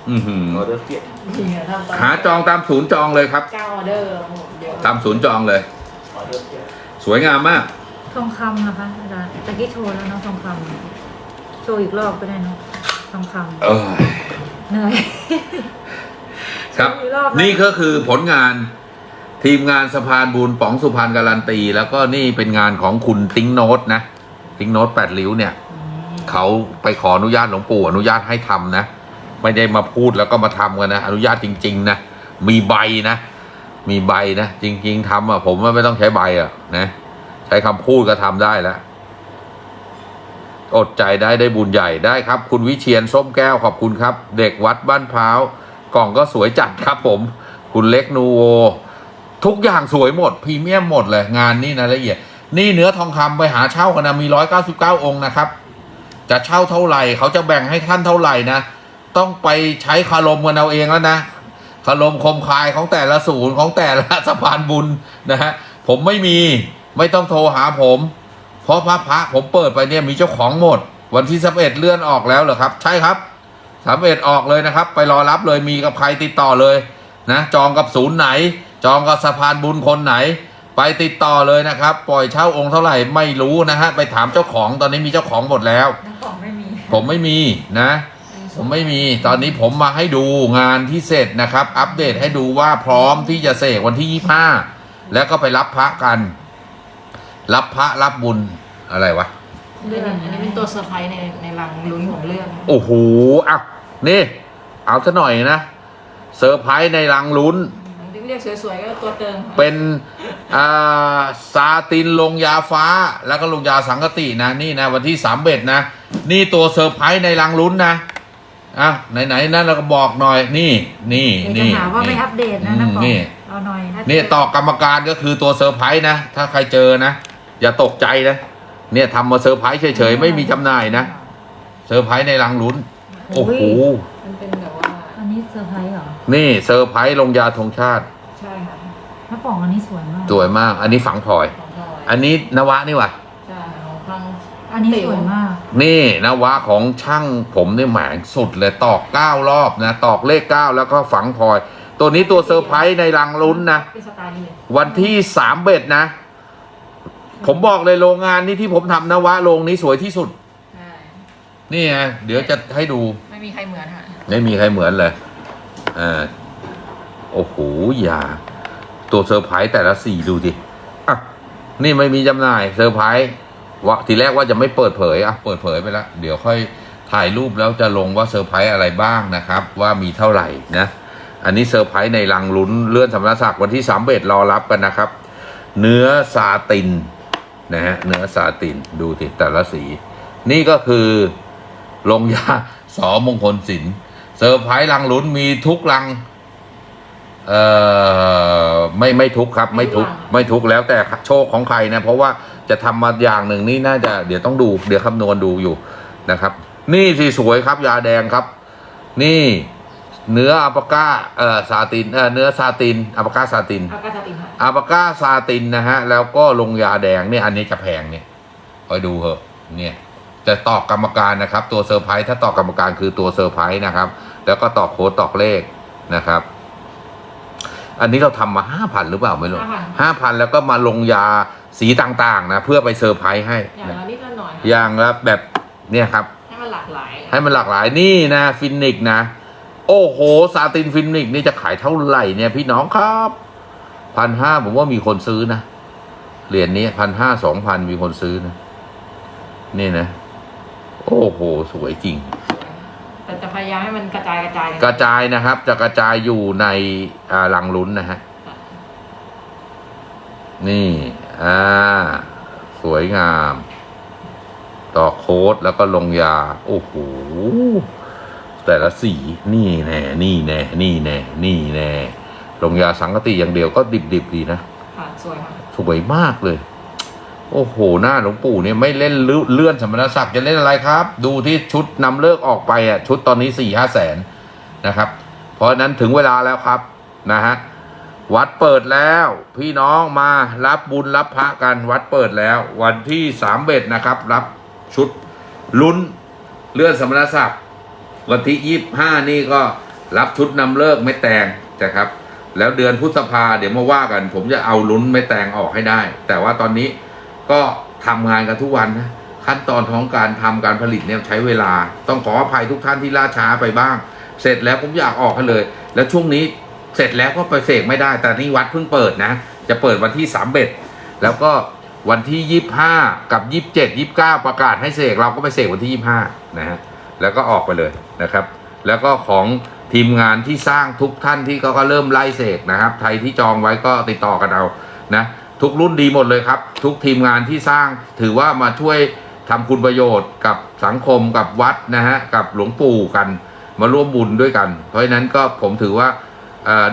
อือหือออเดอร์เกียรจริงอะทำตอนหาจองตามศูนย์จองเลยครับ เก้าออเดอร์โอ้โหเดี๋ยวตามศูนย์จองเลย ออเดอร์เกียรสวยงามมากำทองคำนะคะอาจารย์ตะกี้โชว์แล้วเนาะทองคำโชว์อีกรอบก็ได้เนาะทองคเออำ เหนื่อยครับอีกรอบนะนี่ก็คือผลงานทีมงานสะพานบุญป๋องสุพรรณการันตี แล้วก็นี่เป็นงานของคุณติ้งโนตนะติ้งโนตแปดริ้วเนี่ยเขาไปขออนุญาตหลวงปู่อนุญาตให้ทำนะ ไม่ได้มาพูดแล้วก็มาทำกันนะอนุญาตจริง ๆ นะ มีใบนะ มีใบนะ จริง ๆทำอะผมว่าไม่ต้องใช้ใบอะนะ ใช้คำพูดก็ทำได้แล้ว อดใจได้ได้บุญใหญ่ได้ครับ คุณวิเชียนส้มแก้วขอบคุณครับ เด็กวัดบ้านพร้าวกล่องก็สวยจัดครับผม คุณเล็กนูโวทุกอย่างสวยหมดพรีเมียมหมดเลยงานนี่นะละเอียด นี่เนื้อทองคำไปหาเช่ากันนะมีร้อยเก้าสิบเก้าองค์นะครับ จะเช่าเท่าไหร่เขาจะแบ่งให้ท่านเท่าไหร่นะ ต้องไปใช้คารมกันเอาเองแล้วนะคารมคมคายของแต่ละศูนย์ของแต่ละสะพานบุญนะฮะผมไม่มีไม่ต้องโทรหาผม เพราะพระพระผมเปิดไปเนี่ยมีเจ้าของหมด วันที่สเอ็ดเลื่อนออกแล้วเหรอครับ ใช่ครับสามเอ็ดออกเลยนะครับ ไปรอรับเลยมีกับใครติดต่อเลยนะจองกับศูนย์ไหน จองกับสะพานบุญคนไหน ไปติดต่อเลยนะครับ ปล่อยเช่าองค์เท่าไหร่ไม่รู้นะฮะไปถามเจ้าของตอนนี้มีเจ้าของหมดแล้ว น้ำของไม่มีผมไม่มีนะ ผมไม่มีตอนนี้ผมมาให้ดูงานที่เสร็จนะครับ อัปเดตให้ดูว่าพร้อมที่จะเสกวันที่ยี่ห้าแล้วก็ไปรับพระกัน รับพระรับบุญอะไรวะอันนี้อันนี้เป็นตัวเซอร์ไพรส์ในในรังลุ้นของเรื่อง โอ้โหอะนี่ เอาซะหน่อยนะเซอร์ไพรส์ในรังลุ้นเรียกสวยๆก็ตัวเติมค่ะเป็นอ่าซาตินลงยาฟ้าแล้วก็ลงยาสังกตินะนี่นะวันที่สามเบ็ดนะ นี่ตัวเซอร์ไพรส์ในรังลุ้นนะอะไหนๆนั่นเราก็บอกหน่อยนี่นี่เดี๋ยวจะนี่หาว่าไม่อัปเดตนะน้ำของนี่เอาหน่อยนี่ต่อกรรมการก็คือตัวเซอร์ไพรส์นะ ถ้าใครเจอนะ อย่าตกใจนะ เนี่ยทำมาเซอร์ไพรส์เฉยๆ ไม่มีจำหน่ายนะเซอร์ไพรส์ในรังลุ้น โอ้โห มันเป็นแบบว่า อันนี้เซอร์ไพรส์เหรอ นี่เซอร์ไพรส์ลงยาธงชาติ ใช่ค่ะน้ำป่องอันนี้สวยมากสวยมาก อันนี้ฝังพลอย ของพลอยอันนี้นวะนี่ว่ะใช่ของพังอันนี้สวยมาก นี่นวะของช่างผมนี่แหมงสุดเลยตอกเก้ารอบนะ ตอกเลขเก้าแล้วก็ฝังพลอย ตัวนี้ตัวเซอร์ไพรส์ในรังลุ้นนะ เป็นสไตล์นี้เลยวันที่สามเบ็ดนะ ผมบอกเลยโรงงานนี้ที่ผมทำนวะโรงนี้สวยที่สุด ใช่นี่ไงเดี๋ยวจะให้ดู ไม่มีใครเหมือนค่ะไม่มีใครเหมือนเลยอ่าโอ้โหอย่า ตัวเซอร์ไพรส์แต่ละสีดูดิอะนี่ไม่มีจำหน่ายเซอร์ไพรส์ว่าทีแรกว่าจะไม่เปิดเผยอะเปิดเผยไปแล้วเดี๋ยวค่อยถ่ายรูปแล้วจะลงว่าเซอร์ไพรส์อะไรบ้างนะครับ ว่ามีเท่าไหร่นะอันนี้เซอร์ไพรส์ในรังลุ้นเลื่อนสำนักศักดิ์วันที่สามเบ็ดรอรับกันนะครับ เนื้อซาติน นะฮะเนื้อซาตินดูสิแต่ละสี นี่ก็คือลงยาสอมงคลศิลป์เซอร์ไพรส์รังลุ้นมีทุกรังเอ่อไม่ไม่ทุกครับ ไม่ทุกไม่ทุกแล้วแต่โชคของใครนะ เพราะว่าจะทำมาอย่างหนึ่งนี่น่าจะเดี๋ยวต้องดูเดี๋ยวคำนวณดูอยู่นะครับ นี่สิสวยครับยาแดงครับ นี่ เนื้ออัปปาก้าเอ่อซาตินเอ่อเนื้อซาตินอัปปาก้าซาตินอากาศตินค่ะอาปาก้าซาตินนะฮะ แล้วก็ลงยาแดงเนี่ยอันนี้จะแพงเนี่ยคอยดูเหอะเนี่ยจะตอกกรรมการนะครับ ตัวเซอร์ไพรส์ถ้าตอกกรรมการคือตัวเซอร์ไพรส์นะครับ แล้วก็ตอกโค้ดตอกเลขนะครับ อันนี้เราทำมาห้าพันหรือเปล่าไม่รู้ห้าพันแล้วก็มาลงยาสีต่างๆ นะ เพื่อไปเซอร์ไพรส์ให้อย่างนะละนิดละหน่อยอย่างละแบบเนี่ยครับ ให้มันหลากหลาย ให้มันหลากหลายนี่นะฟินิกนะ โอ้โห ซาตินฟินิกนี่จะขายเท่าไหร่เนี่ยพี่น้องครับพันห้าผมว่ามีคนซื้อนะ เหรียญนี้พันห้าสองพันมีคนซื้อนะ นี่นะ โอ้โห สวยจริง แต่จะพยายามให้มันกระจายกระจาย กระจายนะครับ จะกระจายอยู่ในอ่าลังลุ้นนะฮะ นี่ อ่า สวยงาม ต่อโค้ดแล้วก็ลงยา โอ้โห แต่ละสีนี่แน่นี่แน่นี่แน่นี่แน่ลงยาสังกติอย่างเดียวก็ดิบๆดีนะค่ะสวยค่ะสวยมากเลย โอ้โหหน้าหลวงปู่เนี่ยไม่เล่นเลื่อนสมณศักดิ์จะเล่นอะไรครับ ดูที่ชุดนำเลิกออกไปอะชุดตอนนี้สี่ห้าแสนนะครับ เพราะฉะนั้นถึงเวลาแล้วครับนะฮะวัดเปิดแล้ว พี่น้องมารับบุญรับพระกันวัดเปิดแล้ว วันที่สามเบ็ดนะครับ รับชุดลุ้นเลื่อนสมณศักดิ์ วันที่ยี่ห้านี่ก็รับชุดนำเลิกไม่แตงนะครับ แล้วเดือนพฤษภาเดี๋ยวมาว่ากัน ผมจะเอาลุ้นไม่แตงออกให้ได้ แต่ว่าตอนนี้ก็ทำงานกันทุกวันนะขั้นตอนของการทำการผลิตเนี่ยใช้เวลา ต้องขออภัยทุกท่านที่ล่าช้าไปบ้าง เสร็จแล้วผมอยากออกให้เลย แล้วช่วงนี้เสร็จแล้วก็ไปเสกไม่ได้ แต่นี่วัดเพิ่งเปิดนะ จะเปิดวันที่สามเบ็ดแล้วก็วันที่ยี่ห้ากับยี่บเจ็ดยี่เก้าประกาศให้เสกเราก็ไปเสกวันที่ยี่ห้านะฮะ แล้วก็ออกไปเลยนะครับ แล้วก็ของทีมงานที่สร้างทุกท่านที่เขาก็เริ่มไล่เสกนะครับใครที่จองไว้ก็ติดต่อกันเอานะทุกรุ่นดีหมดเลยครับ ทุกทีมงานที่สร้างถือว่ามาช่วยทำคุณประโยชน์กับสังคมกับวัดนะฮะกับหลวงปู่กัน มาร่วมบุญด้วยกัน เพราะฉะนั้นก็ผมถือว่า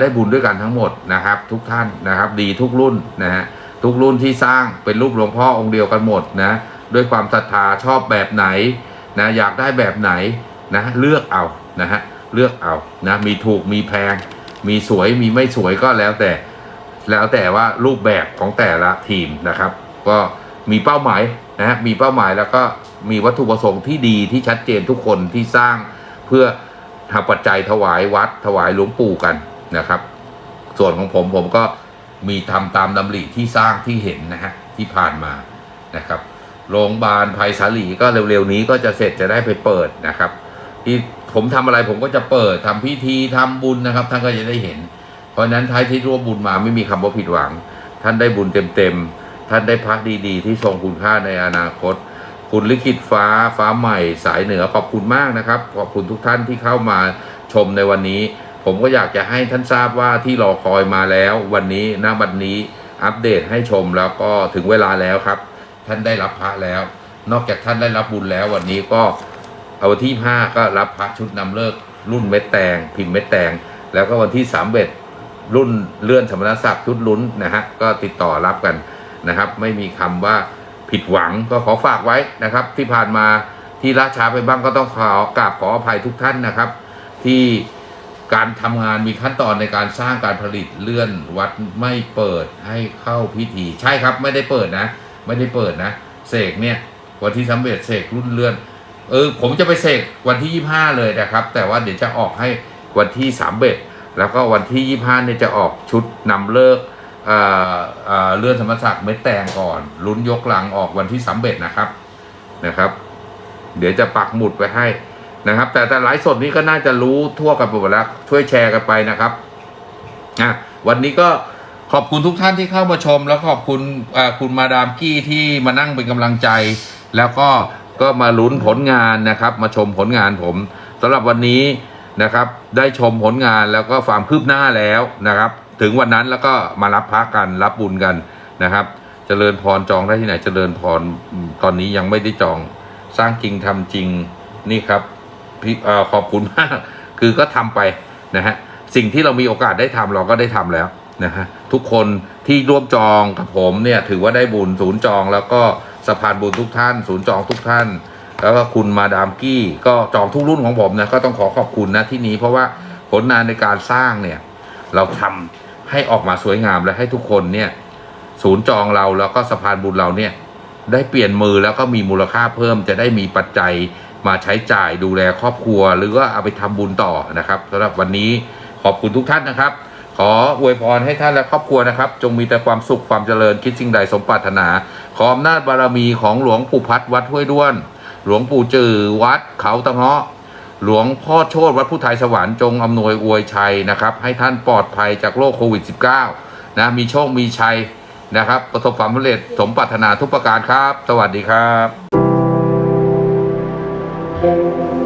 ได้บุญด้วยกันทั้งหมดนะครับ ทุกท่านนะครับ ดีทุกรุ่นนะฮะทุกรุ่นที่สร้างเป็นรูปหลวงพ่อองค์เดียวกันหมดนะด้วยความศรัทธาชอบแบบไหน นะอยากได้แบบไหนนะเลือกเอานะฮะเลือกเอานะมีถูกมีแพง มีสวยมีไม่สวยก็แล้วแต่ แล้วแต่ว่ารูปแบบของแต่ละทีมนะครับ ก็มีเป้าหมายนะฮะมีเป้าหมายแล้วก็มีวัตถุประสงค์ที่ดีที่ชัดเจนทุกคนที่สร้างเพื่อทำปัจจัยถวายวัดถวายหลวงปู่กันนะครับ ส่วนของผมผมก็มีทำตามดำริที่สร้างที่เห็นนะฮะที่ผ่านมานะครับ โรงพยาบาลภัยสาลีก็เร็วๆนี้ก็จะเสร็จจะได้ไปเปิดนะครับ ที่ผมทำอะไรผมก็จะเปิดทำพิธีทำบุญนะครับ ท่านก็จะได้เห็น เพราะฉะนั้นท้ายที่ร่วมบุญมาไม่มีคำว่าผิดหวัง ท่านได้บุญเต็มๆท่านได้พักดีๆ ที่ทรงคุณค่าในอนาคต คุณลิขิตฟ้าฟ้าใหม่สายเหนือขอบคุณมากนะครับขอบคุณทุกท่านที่เข้ามาชมในวันนี้ ผมก็อยากจะให้ท่านทราบว่าที่รอคอยมาแล้ว วันนี้ณบัดนนี้อัปเดตให้ชมแล้วก็ถึงเวลาแล้วครับ ท่านได้รับพระแล้ว นอกจากท่านได้รับบุญแล้ววันนี้ก็เอาวันที่ห้าก็รับพระชุดนำเลิกรุ่นเม็ดแตง พิมพ์เม็ดแตง แล้วก็วันที่สามเบ็ดรุ่นเลื่อนสมณศักดิ์ชุดลุ้นนะฮะก็ติดต่อรับกันนะครับ ไม่มีคำว่าผิดหวังก็ขอฝากไว้นะครับ ที่ผ่านมาที่ล่าช้าไปบ้างก็ต้องขอกราบขออภัยทุกท่านนะครับ ที่การทำงานมีขั้นตอนในการสร้างการผลิตเลื่อนวัดไม่เปิดให้เข้าพิธี ใช่ครับไม่ได้เปิดนะ ไม่ได้เปิดนะ เสกเนี่ยวันที่สำเร็จเสกรุ่นเลื่อน เออผมจะไปเสกวันที่ยี่ห้าเลยนะครับ แต่ว่าเดี๋ยวจะออกให้วันที่สามเบ็ดแล้วก็วันที่ยี่ห้าเนี่ยจะออกชุดนำเลิกเอ่อเอ่อเลื่อนธรรมศักดิ์เม็ดแตงก่อนลุ้นยกหลังออกวันที่สามเบ็ดนะครับนะครับ เดี๋ยวจะปักหมุดไว้ให้นะครับ แต่แต่ไลฟ์สดนี้ก็น่าจะรู้ทั่วกันไปหมดแล้วช่วยแชร์กันไปนะครับอะวันนี้ก็ ขอบคุณทุกท่านที่เข้ามาชม แล้วขอบคุณคุณมาดามกี้ที่มานั่งเป็นกำลังใจ แล้วก็ก็มาลุ้นผลงานนะครับ มาชมผลงานผมสำหรับวันนี้นะครับ ได้ชมผลงานแล้วก็ความคืบหน้าแล้วนะครับ ถึงวันนั้นแล้วก็มารับพักกันรับบุญกันนะครับเจริญพรจองได้ที่ไหนเจริญพรตอนนี้ยังไม่ได้จองสร้างจริงทำจริงนี่ครับพี่เอ่อขอบคุณมากคือก็ทำไปนะฮะสิ่งที่เรามีโอกาสได้ทำเราก็ได้ทำแล้ว นะฮะทุกคนที่ร่วมจองกับผมเนี่ยถือว่าได้บุญศูนย์จอง แล้วก็สะพานบุญทุกท่าน ศูนย์จองทุกท่าน แล้วก็คุณมาดามกี้ก็จองทุกรุ่นของผมนะก็ต้องขอขอบคุณนะที่นี้ เพราะว่าผลงานในการสร้างเนี่ยเราทำให้ออกมาสวยงามและให้ทุกคนเนี่ยศูนย์จองเราแล้วก็สะพานบุญเราเนี่ยได้เปลี่ยนมือแล้วก็มีมูลค่าเพิ่มจะได้มีปัจจัยมาใช้จ่ายดูแลครอบครัว หรือว่าเอาไปทำบุญต่อนะครับสำหรับวันนี้ขอบคุณทุกท่านนะครับ ขออวยพรให้ท่านและครอบครัวนะครับ จงมีแต่ความสุขความเจริญคิดสิ่งใดสมปรารถนา ขออำนาจบารมีของหลวงปู่พัดวัดห้วยด้วน หลวงปู่จือวัดเขาตะเงาะหลวงพ่อโชตวัดพุทธไทยสวรรค์จงอำนวยอวยชัยนะครับ ให้ท่านปลอดภัยจากโรคโควิด -19 นะมีโชคมีชัยนะครับ ประสบความสำเร็จสมปรารถนาทุกประการครับ สวัสดีครับ